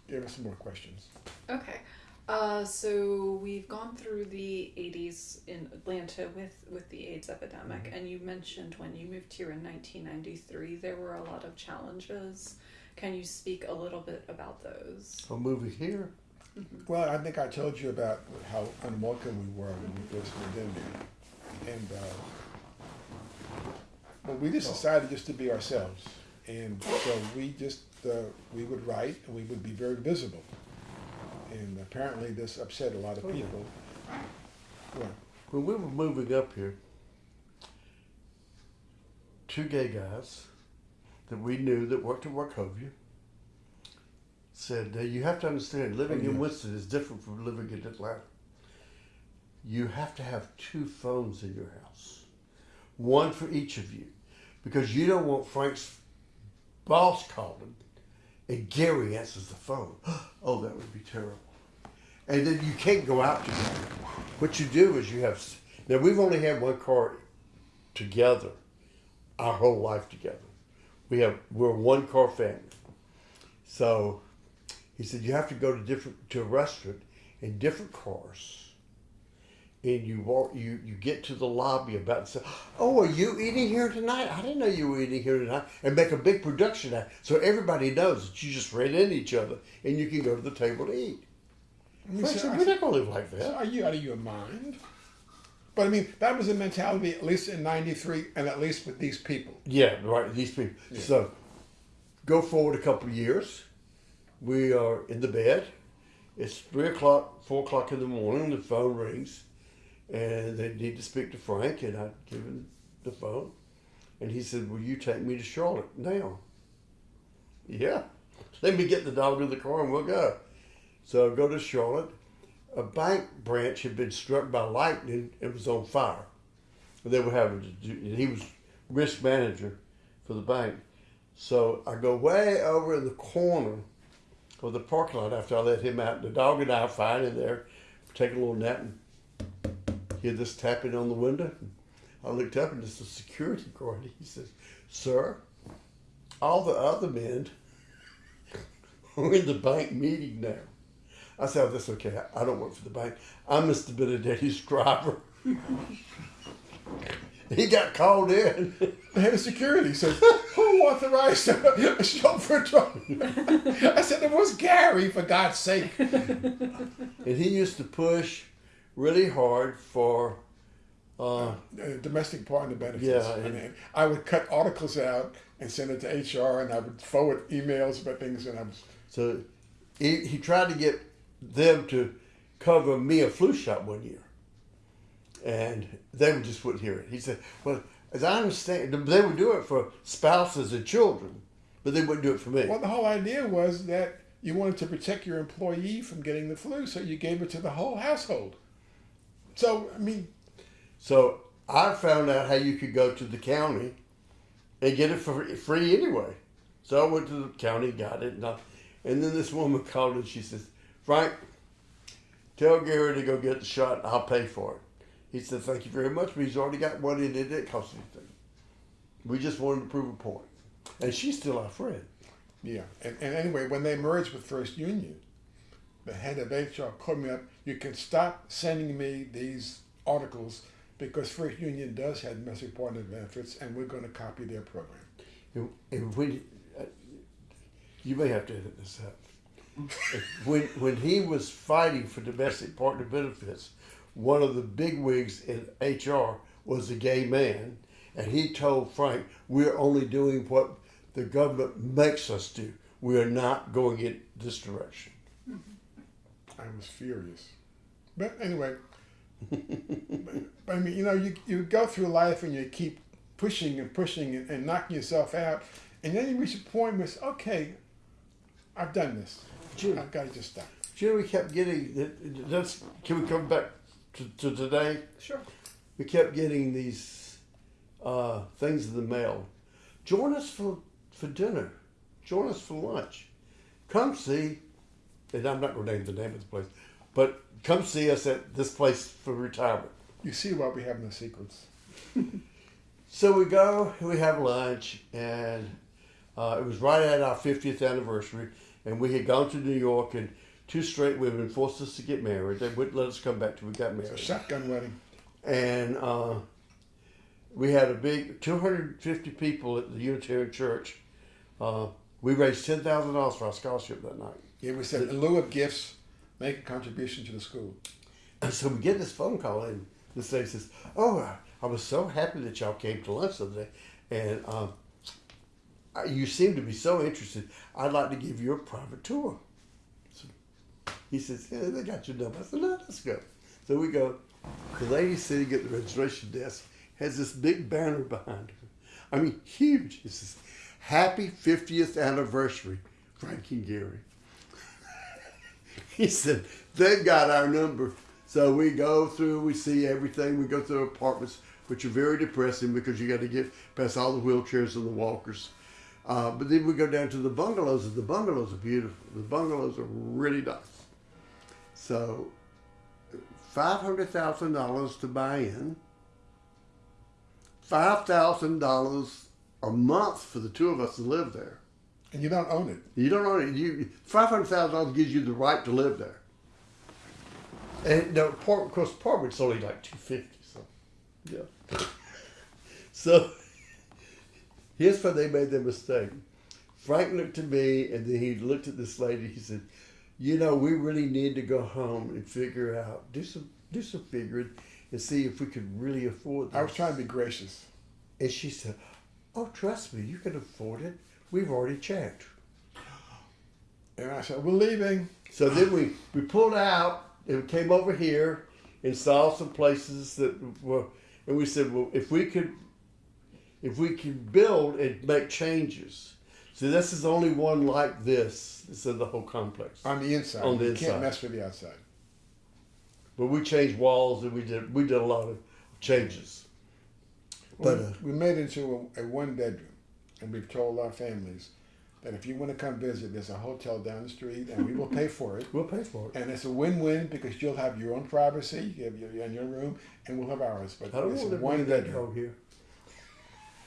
Give us some more questions. Okay. Uh, so we've gone through the 80s in Atlanta with, with the AIDS epidemic, and you mentioned when you moved here in 1993, there were a lot of challenges. Can you speak a little bit about those? I'm moving here. Well, I think I told you about how unwelcome we were when we first moved in there, and uh, well, we just decided just to be ourselves, and so we just uh, we would write and we would be very visible, and apparently this upset a lot of Oh, yeah. people. When we were moving up here, two gay guys that we knew that worked at Wachovia said, "Now you have to understand, living Oh, in yeah. Winston is different from living in Atlanta. You have to have two phones in your house, one for each of you, because you don't want Frank's boss calling and Gary answers the phone. [GASPS] oh, that would be terrible. And then you can't go out together. What you do is you have now we've only had one car together our whole life together. We have we're one car family. So he said you have to go to different to a restaurant in different cars. And you walk you you get to the lobby about and say, Oh, are you eating here tonight? I didn't know you were eating here tonight and make a big production out so everybody knows that you just ran into each other and you can go to the table to eat. I mean, Frank so- said, we're not gonna live like so that. are you out of your mind? But I mean, that was the mentality, at least in '93, and at least with these people. Yeah, right. These people. So, go forward a couple of years. We are in the bed. It's three o'clock, four o'clock in the morning. The phone rings, and they need to speak to Frank. And I give him the phone, and he said, "Will you take me to Charlotte now?" Yeah. Let me get the dog in the car and we'll go. So I go to Charlotte. A bank branch had been struck by lightning and was on fire. And they were having to do, he was risk manager for the bank. So I go way over in the corner of the parking lot after I let him out. The dog and I fine in there, take a little nap and hear this tapping on the window. I looked up and it's a security guard. [LAUGHS] He says, Sir, all the other men [LAUGHS] are in the bank meeting now. I said, oh, that's okay. I I don't work for the bank. I'm Mr. Benedetti's driver. [LAUGHS] he got called in. The head of security says, "Who authorized a chauffeur to?" [LAUGHS] I said, "It was Gary, for God's sake." and he used to push really hard for uh, domestic partner benefits. Yeah, I, and- I would cut articles out and send it to HR, and I would forward emails about things, and I was so he, he tried to get them to cover me a flu shot one year and they just wouldn't hear it he said well as i understand they would do it for spouses and children but they wouldn't do it for me well. The whole idea was that you wanted to protect your employee from getting the flu, so you gave it to the whole household. So I mean, So I found out how you could go to the county and get it for free anyway. So I went to the county, got it, and, I, and then this woman [LAUGHS] called and she says, Frank, tell Gary to go get the shot and I'll pay for it. He said, thank you very much, but he's already got one and it didn't cost anything. We just wanted to prove a point. And she's still our friend. yeah. And, and anyway, when they merged with First Union, the head of HR called me up. You can stop sending me these articles because First Union does have domestic partner benefits, and we're going to copy their program. And, and when uh, you may have to edit this out. [LAUGHS] when when he was fighting for domestic partner benefits, one of the big wigs in HR was a gay man, and he told Frank, "We're only doing what the government makes us do. We are not going in this direction." [LAUGHS] I was furious. But anyway, but, [LAUGHS] I mean, you know, you, you go through life and you keep pushing and pushing and, and knocking yourself out, and then you reach a point where it's okay. I've done this. Jim. I've got to just stop. Do you know we kept getting? That's can we come back to, to today? Sure. we kept getting these uh, things in the mail. Join us for, for dinner. Join us for lunch. come see, and I'm not going to name the name of the place, but come see us at this place for retirement. You see why we have no secrets. [LAUGHS] So we go, we have lunch, and uh, it was right at our 50th anniversary, and we had gone to New York, and two straight women forced us to get married. They wouldn't let us come back till we got married. A shotgun wedding. And uh, we had a big 250 people at the Unitarian Church. Uh, we raised $10,000 for our scholarship that night. Yeah, we said in lieu of gifts, make a contribution to the school. And So we get this phone call, and this lady says, "Oh, I- was so happy that y'all came to lunch the other day, and um, I- you seem to be so interested. I'd like to give you a private tour." So he says, "Yeah, they got your number." I said, "No, let's go." So we go. The lady sitting at the registration desk has this big banner behind her. I mean, huge. It says, "Happy 50th anniversary, Frankie Gary." [LAUGHS] He said, they've got our number. So we go through, we see everything. We go through apartments, which are very depressing because you got to get past all the wheelchairs and the walkers. Uh, but then we go down to the bungalows, and the bungalows are beautiful. The bungalows are really nice. So, $500,000 to buy in, $5,000 a month for the two of us to live there. And you don't own it. You don't own it. You five hundred thousand dollars gives you the right to live there. And the apartment, of course, apartment's only like two fifty. So, yeah. [LAUGHS] so here's where they made their mistake. Frank looked at me, and then he looked at this lady. He said, "You know, we really need to go home and figure out do some do some figuring and see if we could really afford this." I was trying to be gracious. And she said, "Oh, trust me, you can afford it. We've already checked." And I said, We're leaving. So then we, we pulled out and came over here and saw some places that were, and we said, well, if we could, if we can build and make changes. So this is only one like this. It's in the whole complex. On the inside. On the you inside. can't mess with the outside. But we changed walls and we did we did a lot of changes. But we, uh, we made it into a, a one bedroom, and we've told our families that if you want to come visit, there's a hotel down the street, and we will pay for it. [LAUGHS] we'll pay for it. And it's a win-win because you'll have your own privacy, you have your, in your room, and we'll have ours. But it's want a to one bedroom, here.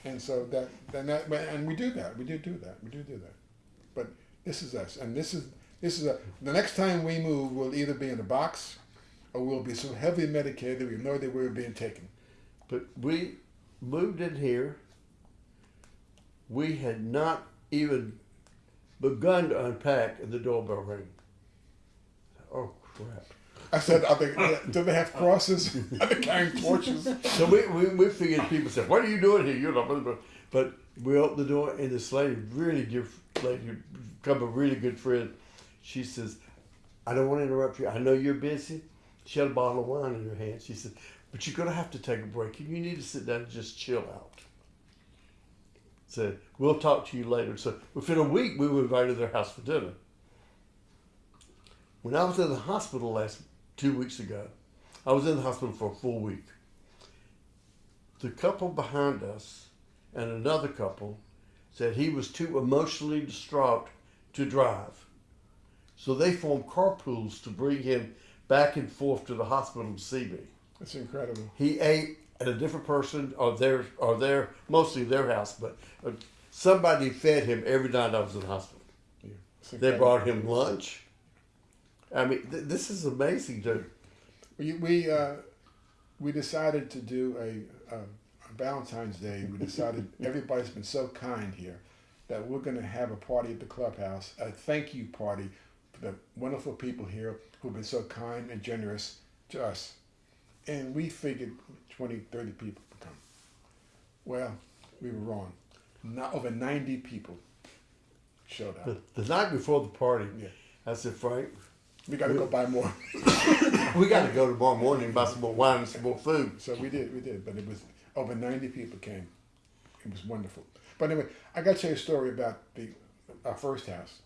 And so that, then that, and we do that. We do do that. We do do that. But this is us, and this is this is a. The next time we move, we'll either be in a box, or we'll be so heavily medicated that we idea where we're being taken. But we moved in here. We had not even begun to unpack, and the doorbell rang. Oh crap! I said, "Are they? Uh, do they have crosses? [LAUGHS] Are they carrying torches?" So we, we, we figured people said, "What are you doing here?" You're not, blah, blah, blah." but we opened the door, and this lady, really good lady, become a really good friend. She says, "I don't want to interrupt you. I know you're busy." She had a bottle of wine in her hand. She said, "But you're gonna have to take a break. You need to sit down and just chill out." Said, "We'll talk to you later." So within a week, we were invited to their house for dinner. When I was in the hospital last two weeks ago, I was in the hospital for a full week the couple behind us and another couple said he was too emotionally distraught to drive. So they formed carpools to bring him back and forth to the hospital to see me. That's incredible. He ate at a different person or their or their mostly their house, but uh, somebody fed him every night I was in the hospital. Yeah, They brought him lunch. I mean, th- this is amazing, dude. We we uh, we decided to do a, a, a Valentine's Day. We decided [LAUGHS] everybody's been so kind here that we're going to have a party at the clubhouse, a thank you party for the wonderful people here who've been so kind and generous to us. And we figured 20, 30 people would come. Well, we were wrong. Not over 90 people showed up. The, the night before the party, Yeah. I said, Frank, We got to go buy more. we got to go tomorrow morning and buy some more wine and some more food. So we did, we did, but it was over ninety people came. It was wonderful. But anyway, I got to tell you a story about the our first house.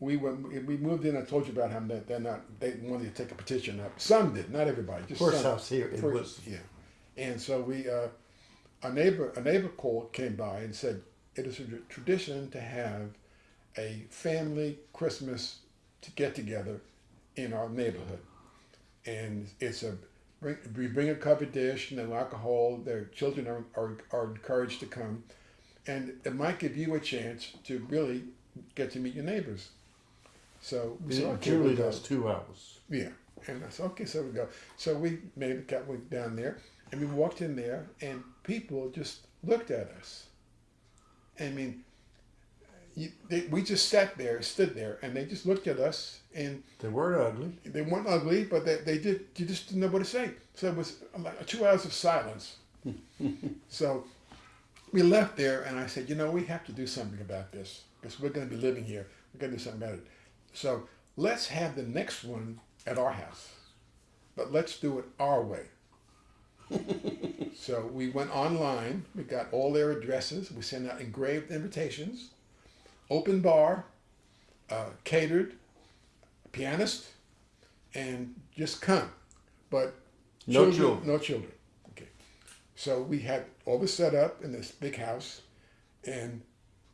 We went, we moved in. I told you about how that they're not. They wanted to take a petition up. Some did, not everybody. Just First some. house here First- Woodson. yeah. And so we, uh, a neighbor, a neighbor called, came by and said, it is a tradition to have a family Christmas to get together in our neighborhood, and it's a bring, we bring a covered dish, no alcohol. Their children are, are, are encouraged to come, and it might give you a chance to really get to meet your neighbors. So we said, It okay, generally two hours. Yeah. And I said, okay, so we go. So we made the cat went down there and we walked in there and people just looked at us. I mean, you, they, we just sat there, stood there, and they just looked at us and They weren't ugly. they weren't ugly, but they, they did, you just didn't know what to say. So it was like two hours of silence. [LAUGHS] so we left there and I said, you know, we have to do something about this because we're going to be living here. We're going to do something about it. So let's have the next one at our house, but let's do it our way. [LAUGHS] so we went online. We got all their addresses. We sent out engraved invitations, open bar, uh, catered, pianist, and just come. But No children. No children. Okay. So we had all this set up in this big house, and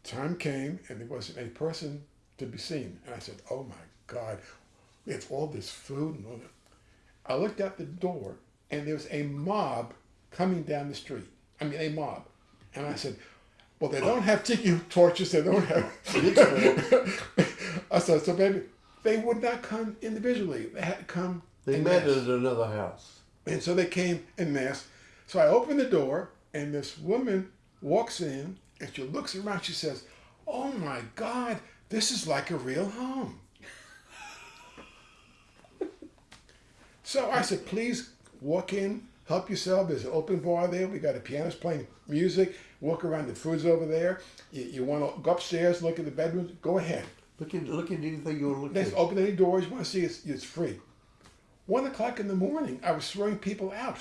time came, and there wasn't a person to be seen. And I said, "Oh my God, we have all this food and all that." I looked out the door, and there was a mob coming down the street. I mean, a mob. And I said, "Well, they don't have tiki torches. They don't have." [LAUGHS] [LAUGHS] I said, "So, baby, they would not come individually. They had to come." They met masse." at another house. And so they came in mass. So I open the door, and this woman walks in, and she looks around. She says, "Oh my God, this is like a real home." [LAUGHS] so I said, "Please walk in, help yourself. There's an open bar there. We got a pianist playing music. Walk around. The food's over there. You, you want to go upstairs, look at the bedrooms? Go ahead. Look at look at anything you want to look Let's at. open any doors you want to see. It's, it's free." One o'clock in the morning, I was throwing people out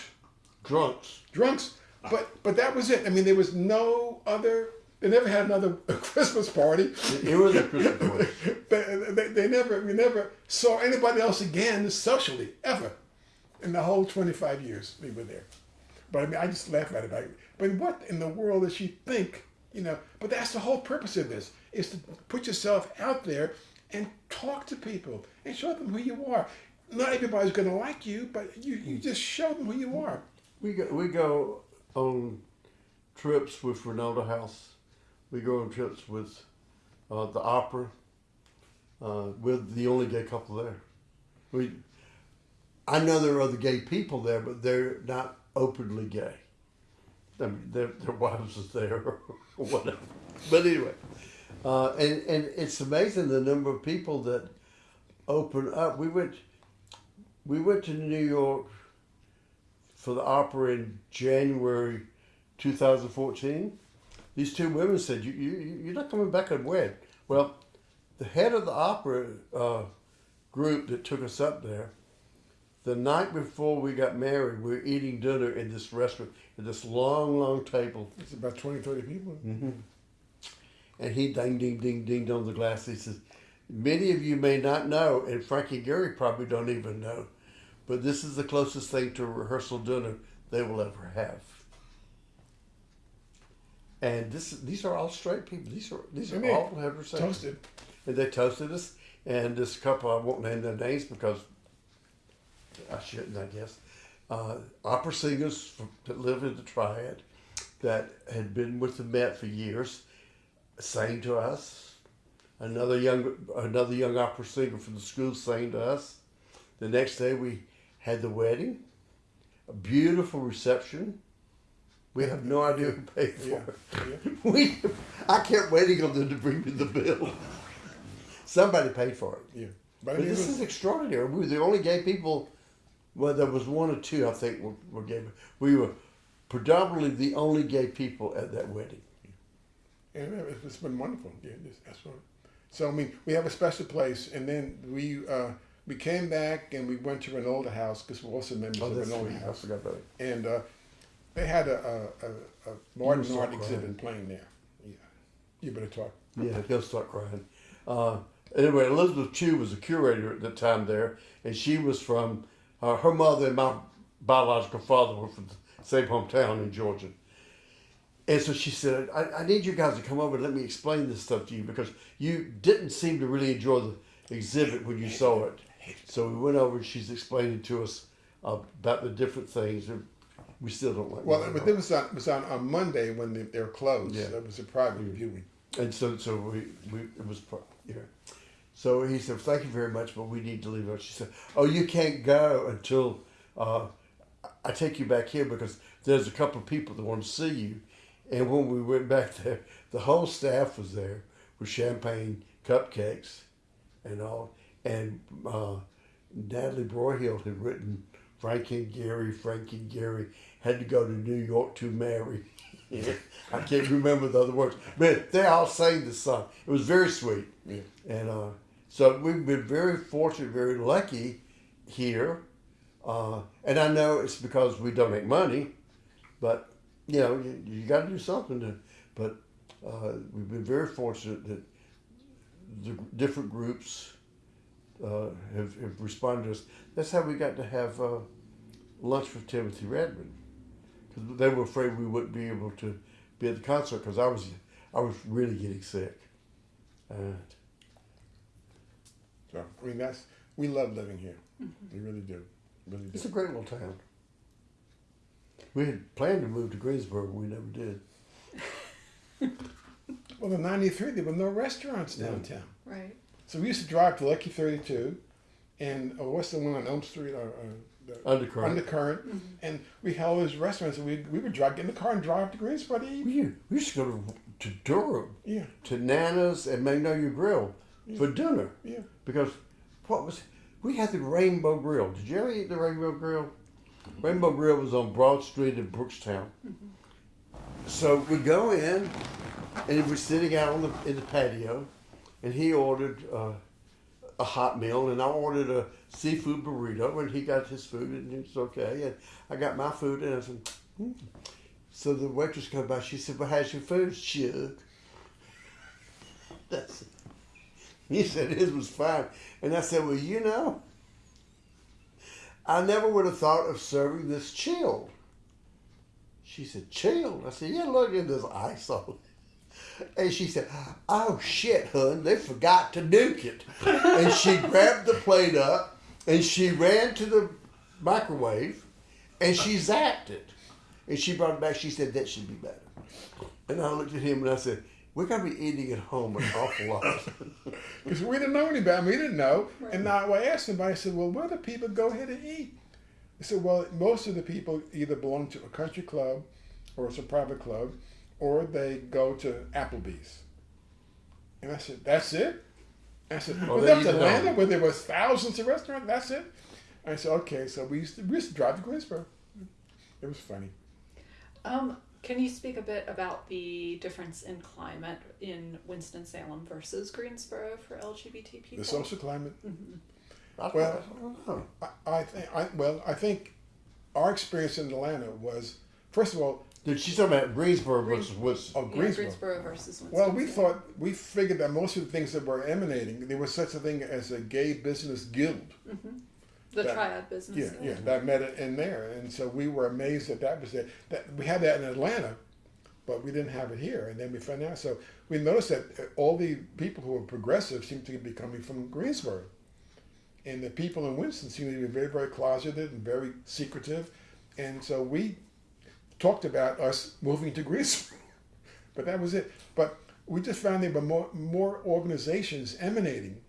Drunks. drunks. But but that was it. I mean, there was no other. They never had another [LAUGHS] Christmas party. It was a Christmas party. [LAUGHS] They, they, they never we never saw anybody else again socially ever in the whole twenty five years we were there. But I mean, I just laugh at it. But what in the world does she think? You know. But that's the whole purpose of this: is to put yourself out there and talk to people and show them who you are. Not everybody's going to like you, but you, you just show them who you are. We go we go on trips with Reynolda House. We go on trips with uh, the opera. Uh, we're the only gay couple there. We, I know there are other gay people there, but they're not openly gay. I mean, their, their wives are there or [LAUGHS] whatever. But anyway, uh, and and it's amazing the number of people that open up. We went, we went to New York for the opera in January 2014. These two women said, you, you, you're not coming back and wed. Well, the head of the opera uh, group that took us up there, the night before we got married, we were eating dinner in this restaurant, at this long, long table. It's about 20, 30 people. Mm-hmm. And he ding, ding, ding, dinged on the glass. He says, Many of you may not know, and Frankie Gary probably don't even know, but this is the closest thing to a rehearsal dinner they will ever have. And this, these are all straight people. These are these are all heterosexual. Toasted. And they toasted us. And this couple, I won't name their names because I shouldn't, I guess. Uh, opera singers from, that live in the Triad that had been with the Met for years sang to us. Another young, another young opera singer from the school sang to us. The next day we had the wedding, a beautiful reception. We have no idea who paid for Yeah. it. yeah. [LAUGHS] We, I kept waiting on them to bring me the bill. Somebody paid for it. Yeah. But But this was- is extraordinary. We were the only gay people. Well, there was one or two, I think, were, were gay. We were predominantly the only gay people at that wedding. And it- it's been wonderful. Yeah, this, that's what. So I mean, we have a special place, and then we uh, we came back and we went to Reynolda House because we're also members Oh, of Reynolda sweet. I forgot about it. and uh, they had a, a, a, a start Art exhibit playing there. Yeah, you better talk. Yeah, he'll start crying. Uh, anyway, Elizabeth Chew was a curator at the time there, and she was from uh, her mother and my biological father were from the same hometown in Georgia. And so she said, I, I need you guys to come over and let me explain this stuff to you because you didn't seem to really enjoy the exhibit when you saw it. So we went over and she's explaining to us about the different things. We still don't like Well, but it was on, it was on, on Monday when they, they were closed. Yeah. That was a private viewing. And so, so we, we it was, yeah. So he said, "Thank you very much, but we need to leave." out." She said, "Oh, you can't go until uh, I take you back here because there's a couple of people that want to see you." And when we went back there, the whole staff was there with champagne, cupcakes, and all. And uh, Natalie Broyhill had written Frank and Gary, Frank and Gary had to go to New York to marry. [LAUGHS] I can't remember the other words, but they all sang the song. It was very sweet, Yeah. and uh, so we've been very fortunate, very lucky here. Uh, and I know it's because we donate money, but you know you, you got to do something to. But uh, we've been very fortunate that the different groups uh, have, have responded to us. That's how we got to have uh, lunch with Timothy Redmond because they were afraid we wouldn't be able to be at the concert because I was I was really getting sick. Uh, So I mean, that's we love living here. We really do. Really it's do. a great little town. We had planned to move to Greensboro, but we never did. [LAUGHS] Well, in '93 there were no restaurants Yeah. downtown, Right. so we used to drive to Lucky 32, and uh, what's the one on Elm Street? Uh, uh, the Undercurrent. Undercurrent, and we had all these restaurants, and we we would drive get in the car and drive to Greensboro to eat. we, used- we used to go to, to Durham, Yeah, to Nana's and Magnolia Grill for dinner yeah. because what was we had the Rainbow Grill. Did you ever eat the Rainbow Grill? Rainbow Grill was on Broad Street in Brookstown. So we go in, and we're sitting out on the in the patio, and he ordered uh, a hot meal, and I ordered a seafood burrito, and he got his food, and it's okay, and I got my food, and I said, hmm. so the waitress comes by, she said, "Well, how's your food, Chuck?" [LAUGHS] That's [LAUGHS] he said his was fine. And I said, Well, you know, I never would have thought of serving this chilled. She said, Chilled? I said, Yeah, look at this ice on it. And she said, Oh shit, hun, they forgot to nuke it. [LAUGHS] and she grabbed the plate up and she ran to the microwave and she zapped it. And she brought it back. She said, That should be better. And I looked at him and I said, We're going to be eating at home an awful lot. [LAUGHS] Because we didn't know any better. We didn't know. And now I asked somebody, I said, well, where do people go here to eat? They said, well, most of the people either belong to a country club or it's a private club, or they go to Applebee's. And I said, that's it? I said, Oh, well, they that's eat Atlanta where there was thousands of restaurants. That's it? I said, okay. So we used to, we used to drive to Greensboro. It was funny. Um, can you speak a bit about the difference in climate in Winston-Salem versus Greensboro for LGBT people? The social climate. Mm-hmm. I Well- I. I, I think, I, well, I think our experience in Atlanta was, first of all, Dude, she's talking about Greensboro Green- versus Winston. oh, Yeah, Greensboro. Greensboro versus Winston. Well, we thought we figured that most of the things that were emanating, there was such a thing as a gay business guild. Mm-hmm. The that- triad business. Yeah, yeah, that met it in there, and so we were amazed that that was there. That we had that in Atlanta, but we didn't have it here. And then we found out. So we noticed that uh, all the people who were progressive seemed to be coming from Greensboro, and the people in Winston seemed to be very, very closeted and very secretive. And so we talked about us moving to Greensboro, [LAUGHS] but that was it. But we just found there were more more organizations emanating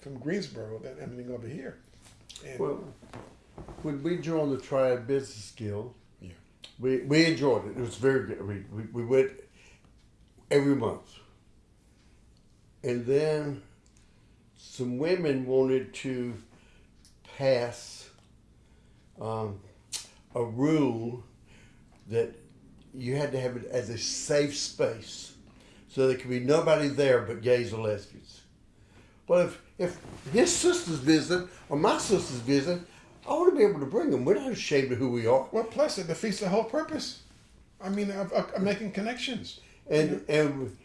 from Greensboro than emanating over here. And Well, when we joined the Triad Business Guild, Yeah. we, we enjoyed it. It was very good. We, we, we went every month. And then some women wanted to pass um, a rule that you had to have it as a safe space. So there could be nobody there but gays or lesbians. Well, if, if his sisters visit or my sisters visit, I want to be able to bring them. We're not ashamed of who we are. Well, plus it defeats the whole purpose. I mean, of, of, of making connections. And and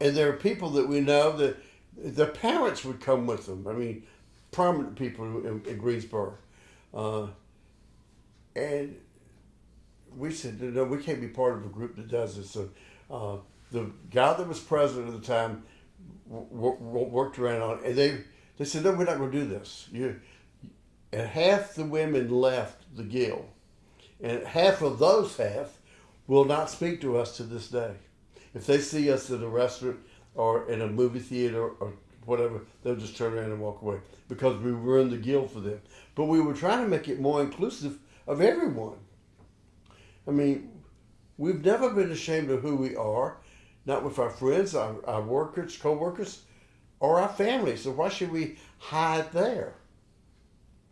and there are people that we know that their parents would come with them. I mean, prominent people in, in Greensboro, uh, and we said, no, we can't be part of a group that does this. So uh, the guy that was president at the time worked around on and they they said, no, we're not going to do this. You, and half the women left the guild, and half of those half will not speak to us to this day. If they see us at a restaurant or in a movie theater or whatever, they'll just turn around and walk away because we were in the guild for them. But we were trying to make it more inclusive of everyone. I mean, we've never been ashamed of who we are, not with our friends, our, our workers, co-workers, or our families. So why should we hide there?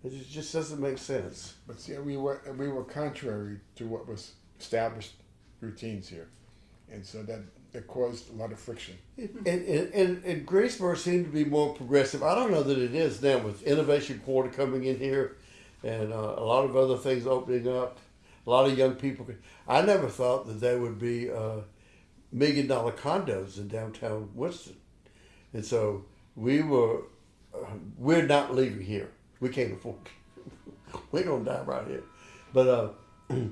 It just doesn't make sense. But see, we were we were contrary to what was established routines here, and so that that caused a lot of friction. And, and, and, and Greensboro seemed to be more progressive. I don't know that it is now with Innovation Quarter coming in here and uh, a lot of other things opening up. A lot of young people. I never thought that there would be uh, million dollar condos in downtown Winston. And so we were, uh, we're not leaving here. We can't afford. [LAUGHS] We're going to die right here. But uh, [CLEARS THROAT]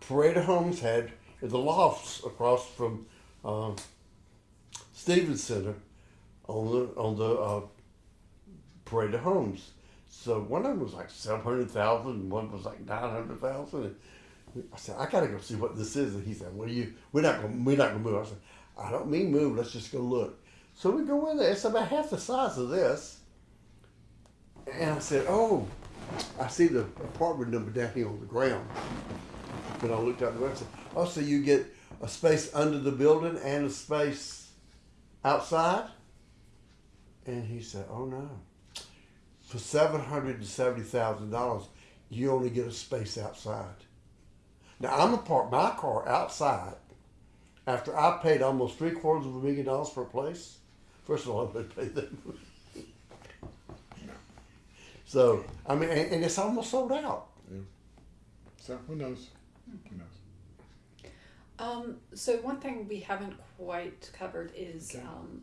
Parade Homes had the lofts across from uh, Stevens Center on the on the uh, Parade Homes. So one of them was like seven hundred thousand, and one was like nine hundred thousand. I said, I gotta go see what this is. And he said, Well, you we're not gonna we're not gonna move. I said, I don't mean move. Let's just go look. So we go in there. It's about half the size of this. And I said, Oh, I see the apartment number down here on the ground. When I looked out the website, oh, so you get a space under the building and a space outside? And he said, Oh no. For seven hundred and seventy thousand dollars, you only get a space outside. Now I'm gonna park my car outside after I paid almost three quarters of a million dollars for a place. First of all, [LAUGHS] I'm gonna pay that. So I mean, and, and it's almost sold out. Yeah. So who knows? Who knows? Um, so one thing we haven't quite covered is Okay. um,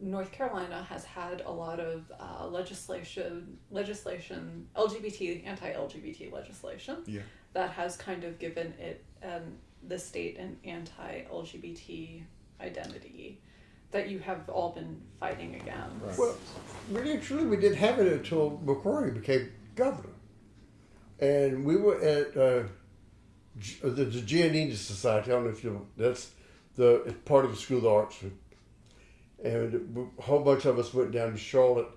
North Carolina has had a lot of uh, legislation, legislation, LGBT, anti-LGBT legislation Yeah. that has kind of given it um, the state an anti-LGBT identity that you have all been fighting against. Right. Well, really and truly, we didn't have it until McCrory became governor. And we were at uh, G- uh, the, the Giannini Society. I don't know if you know, that's the it's part of the School of the Arts. And a whole bunch of us went down to Charlotte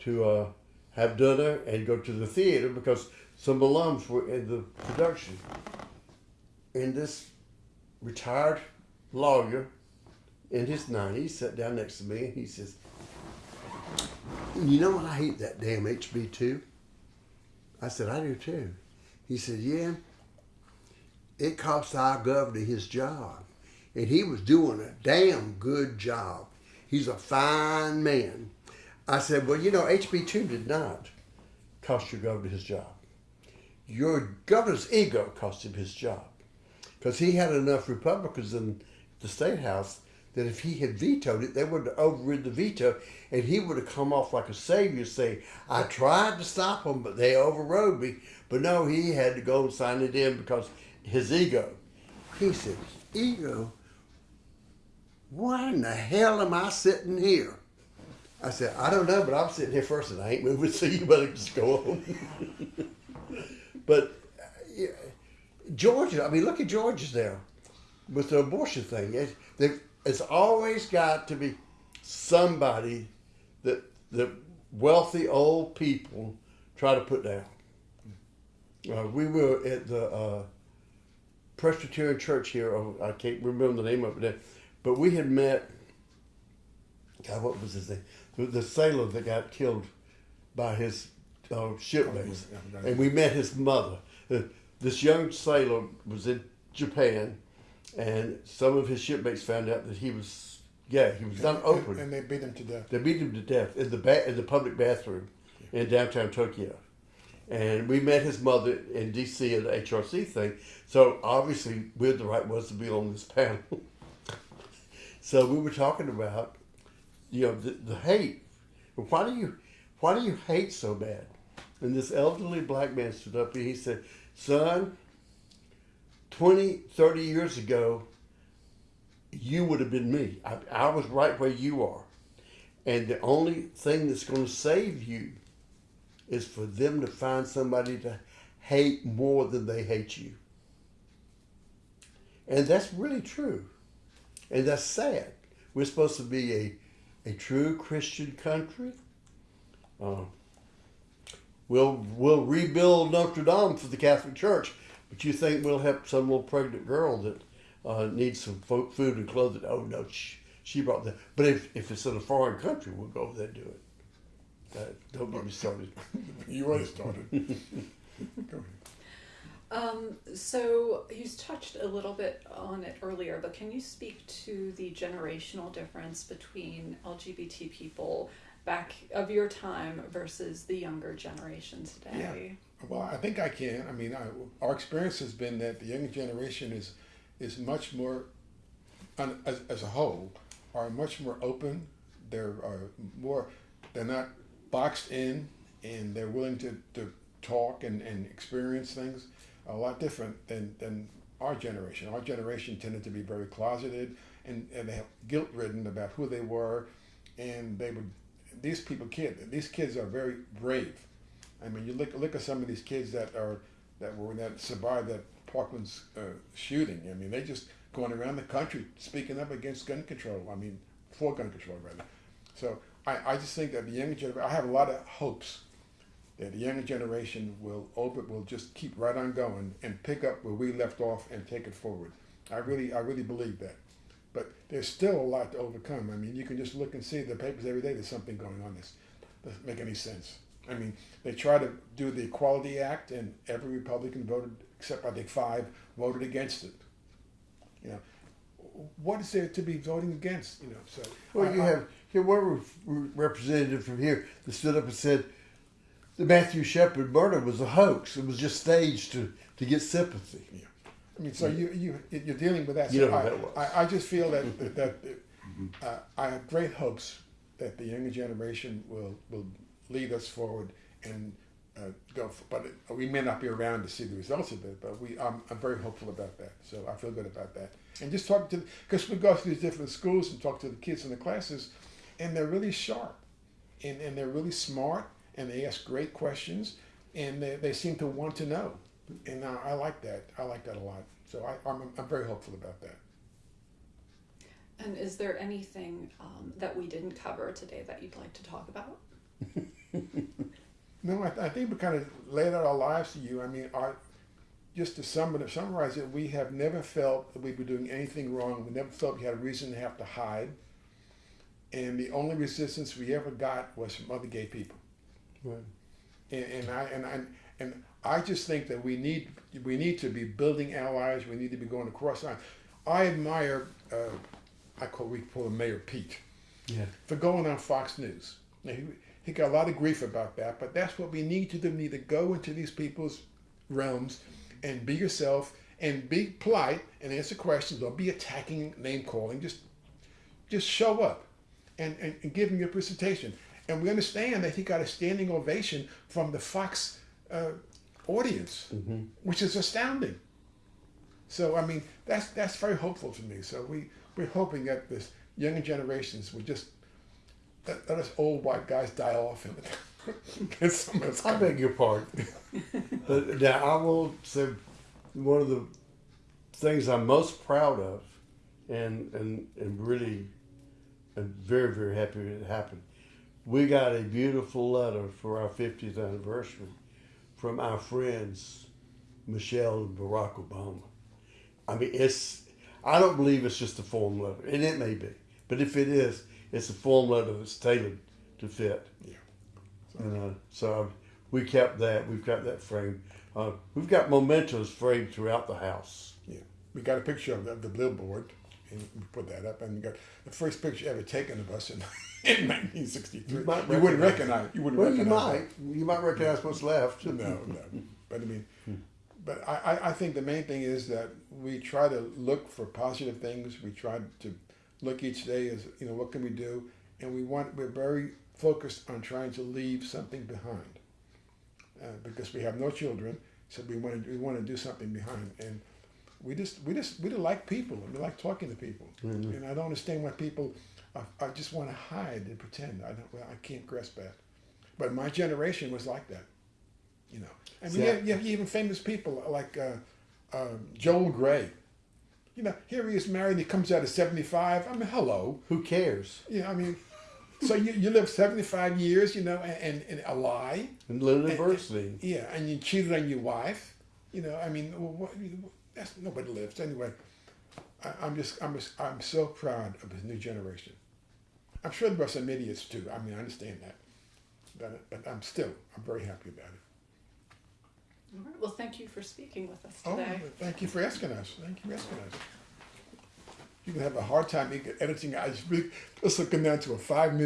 to uh, have dinner and go to the theater because some alums were in the production. And this retired lawyer in his 90s sat down next to me and he says, You know what? I hate that damn HB2. I said, I do too. He said, Yeah, it cost our governor his job. And he was doing a damn good job. He's a fine man. I said, Well, you know, HB2 did not cost your governor his job. Your governor's ego cost him his job because he had enough Republicans in the state house that if he had vetoed it, they would have overridden the veto, and he would have come off like a savior, saying, "I tried to stop them, but they overrode me." But no, he had to go and sign it in because his ego. He said, "Ego? Why in the hell am I sitting here?" I said, "I don't know, but I'm sitting here first, and I ain't moving, [LAUGHS] so you better just go on." [LAUGHS] but uh, Georgia, I mean, look at Georgia there with the abortion thing. It, it's always got to be somebody that the wealthy old people try to put down. Uh, we were at the uh, Presbyterian Church here. oh, I can't remember the name of it, but we had met. God, what was his name? The, the sailor that got killed by his uh, shipmates, Oh, yeah, yeah. and we met his mother. Uh, this young sailor was in Japan, and some of his shipmates found out that he was gay. He was not open. And, and they beat him to death. They beat him to death in the ba- in the public bathroom in downtown Tokyo. And we met his mother in D.C. at the HRC thing. So obviously we're the right ones to be on this panel. [LAUGHS] so we were talking about, you know, the, the hate. Why do you, why do you hate so bad? And this elderly black man stood up and he said, "Son, 20, 30 years ago, you would have been me. I, I was right where you are. And the only thing that's going to save you is for them to find somebody to hate more than they hate you. And that's really true. And that's sad. We're supposed to be a, a true Christian country. Uh, we'll, we'll rebuild Notre Dame for the Catholic Church, but you think we'll help some little pregnant girl that uh, needs some fo- food and clothing? Oh, no, she, she brought that. But if, if it's in a foreign country, we'll go over there and do it. Uh, don't get me started. [LAUGHS] You already started. [LAUGHS] Um, so you touched a little bit on it earlier, but can you speak to the generational difference between LGBT people back of your time versus the younger generation today? Yeah. Well, I think I can. I mean, I, our experience has been that the younger generation is is much more, as, as a whole, are much more open. They're are more, they're not boxed in, and they're willing to, to talk and, and experience things a lot different than, than our generation. Our generation tended to be very closeted and, and they guilt ridden about who they were, and they would. These people, kid, these kids are very brave. I mean, you look look at some of these kids that are that were that survived that Parkland's uh, shooting. I mean, they just going around the country speaking up against gun control. I mean, for gun control rather. So I, I just think that the younger generation. I have a lot of hopes that the younger generation will open will just keep right on going and pick up where we left off and take it forward. I really I really believe that. But there's still a lot to overcome. I mean, you can just look and see the papers every day. There's something going on. This doesn't make any sense. I mean, they try to do the Equality Act, and every Republican voted, except I think five, voted against it. You know, what is there to be voting against? You know, so Well, I- you I- have here one representative from here that stood up and said the Matthew Shepard murder was a hoax. It was just staged to, to get sympathy. Yeah. I mean, so you you you're dealing with that. You So know I, that was. I, I just feel that [LAUGHS] that, that uh, I have great hopes that the younger generation will will lead us forward and uh, go. For, but it, we may not be around to see the results of it. But we I'm, I'm very hopeful about that. So I feel good about that. And just talk to because we go to these different schools and talk to the kids in the classes, and they're really sharp, and and they're really smart, and they ask great questions, and they, they seem to want to know and uh, I like that. I like that a lot. So I, I'm, I'm very hopeful about that. And is there anything um, that we didn't cover today that you'd like to talk about? [LAUGHS] No, I, I think we kind of laid out our lives to you. I mean, our, just to sum it, summarize it, we have never felt that we were doing anything wrong. We never felt we had a reason to have to hide. And the only resistance we ever got was from other gay people. Right. And, and I and I and I just think that we need we need to be building allies. We need to be going across lines. I admire. Uh, I call we call him Mayor Pete. Yeah. for going on Fox News. Now, he, he got a lot of grief about that, but that's what we need to do. We need to go into these people's realms and be yourself and be polite and answer questions. Don't be attacking, name calling. Just just show up and, and, and give him your presentation. And we understand that he got a standing ovation from the Fox uh, audience, which is astounding. So I mean, that's that's very hopeful to me. So we we're hoping that this younger generations will just let, let us old white guys die off and [LAUGHS] of us I beg your pardon. [LAUGHS] but now I will say one of the things I'm most proud of, and and and really, am very very happy it happened. We got a beautiful letter for our 50th anniversary from our friends Michelle and Barack Obama. I mean, it's I don't believe it's just a form letter, and it may be, but if it is, it's a form letter that's tailored to fit. Yeah. And uh, so we kept that. We've got that framed. Uh, we've got mementos framed throughout the house. Yeah, we got a picture of the, of the billboard, and we put that up. And we got the first picture ever taken of us in, [LAUGHS] in 1963. You You, wouldn't recognize-. You wouldn't Well, you recognize. might. You might recognize what's left. No, no. [LAUGHS] But I mean, but I, I- I think the main thing is that we try to look for positive things. We try to look each day as you know what can we do, and we want we're very focused on trying to leave something behind, uh, because we have no children, so we want to we want to do something behind. And we just we just we just like people and we like talking to people. And I don't understand why people I, I just want to hide and pretend. I don't. Well, I can't grasp that. But my generation was like that. You know. I mean, you, have, you have even famous people like uh, uh, Joel Grey. You know, here he is married. and He comes out at seventy-five. I mean, hello. Who cares? Yeah, I mean, so you, you live seventy-five years, you know, and, and, and a lie. And live in adversity. Yeah, and you cheated on your wife. You know, I mean, what, that's nobody lives anyway. I, I'm just, I'm just, I'm so proud of this new generation. I'm sure there are some idiots too. I mean, I understand that, but, but I'm still, I'm very happy about it. All right. Well, thank you for speaking with us oh, today. Oh, thank you for asking us. Thank you for asking us. You can have a hard time editing. I just really, just looking down to a five minute.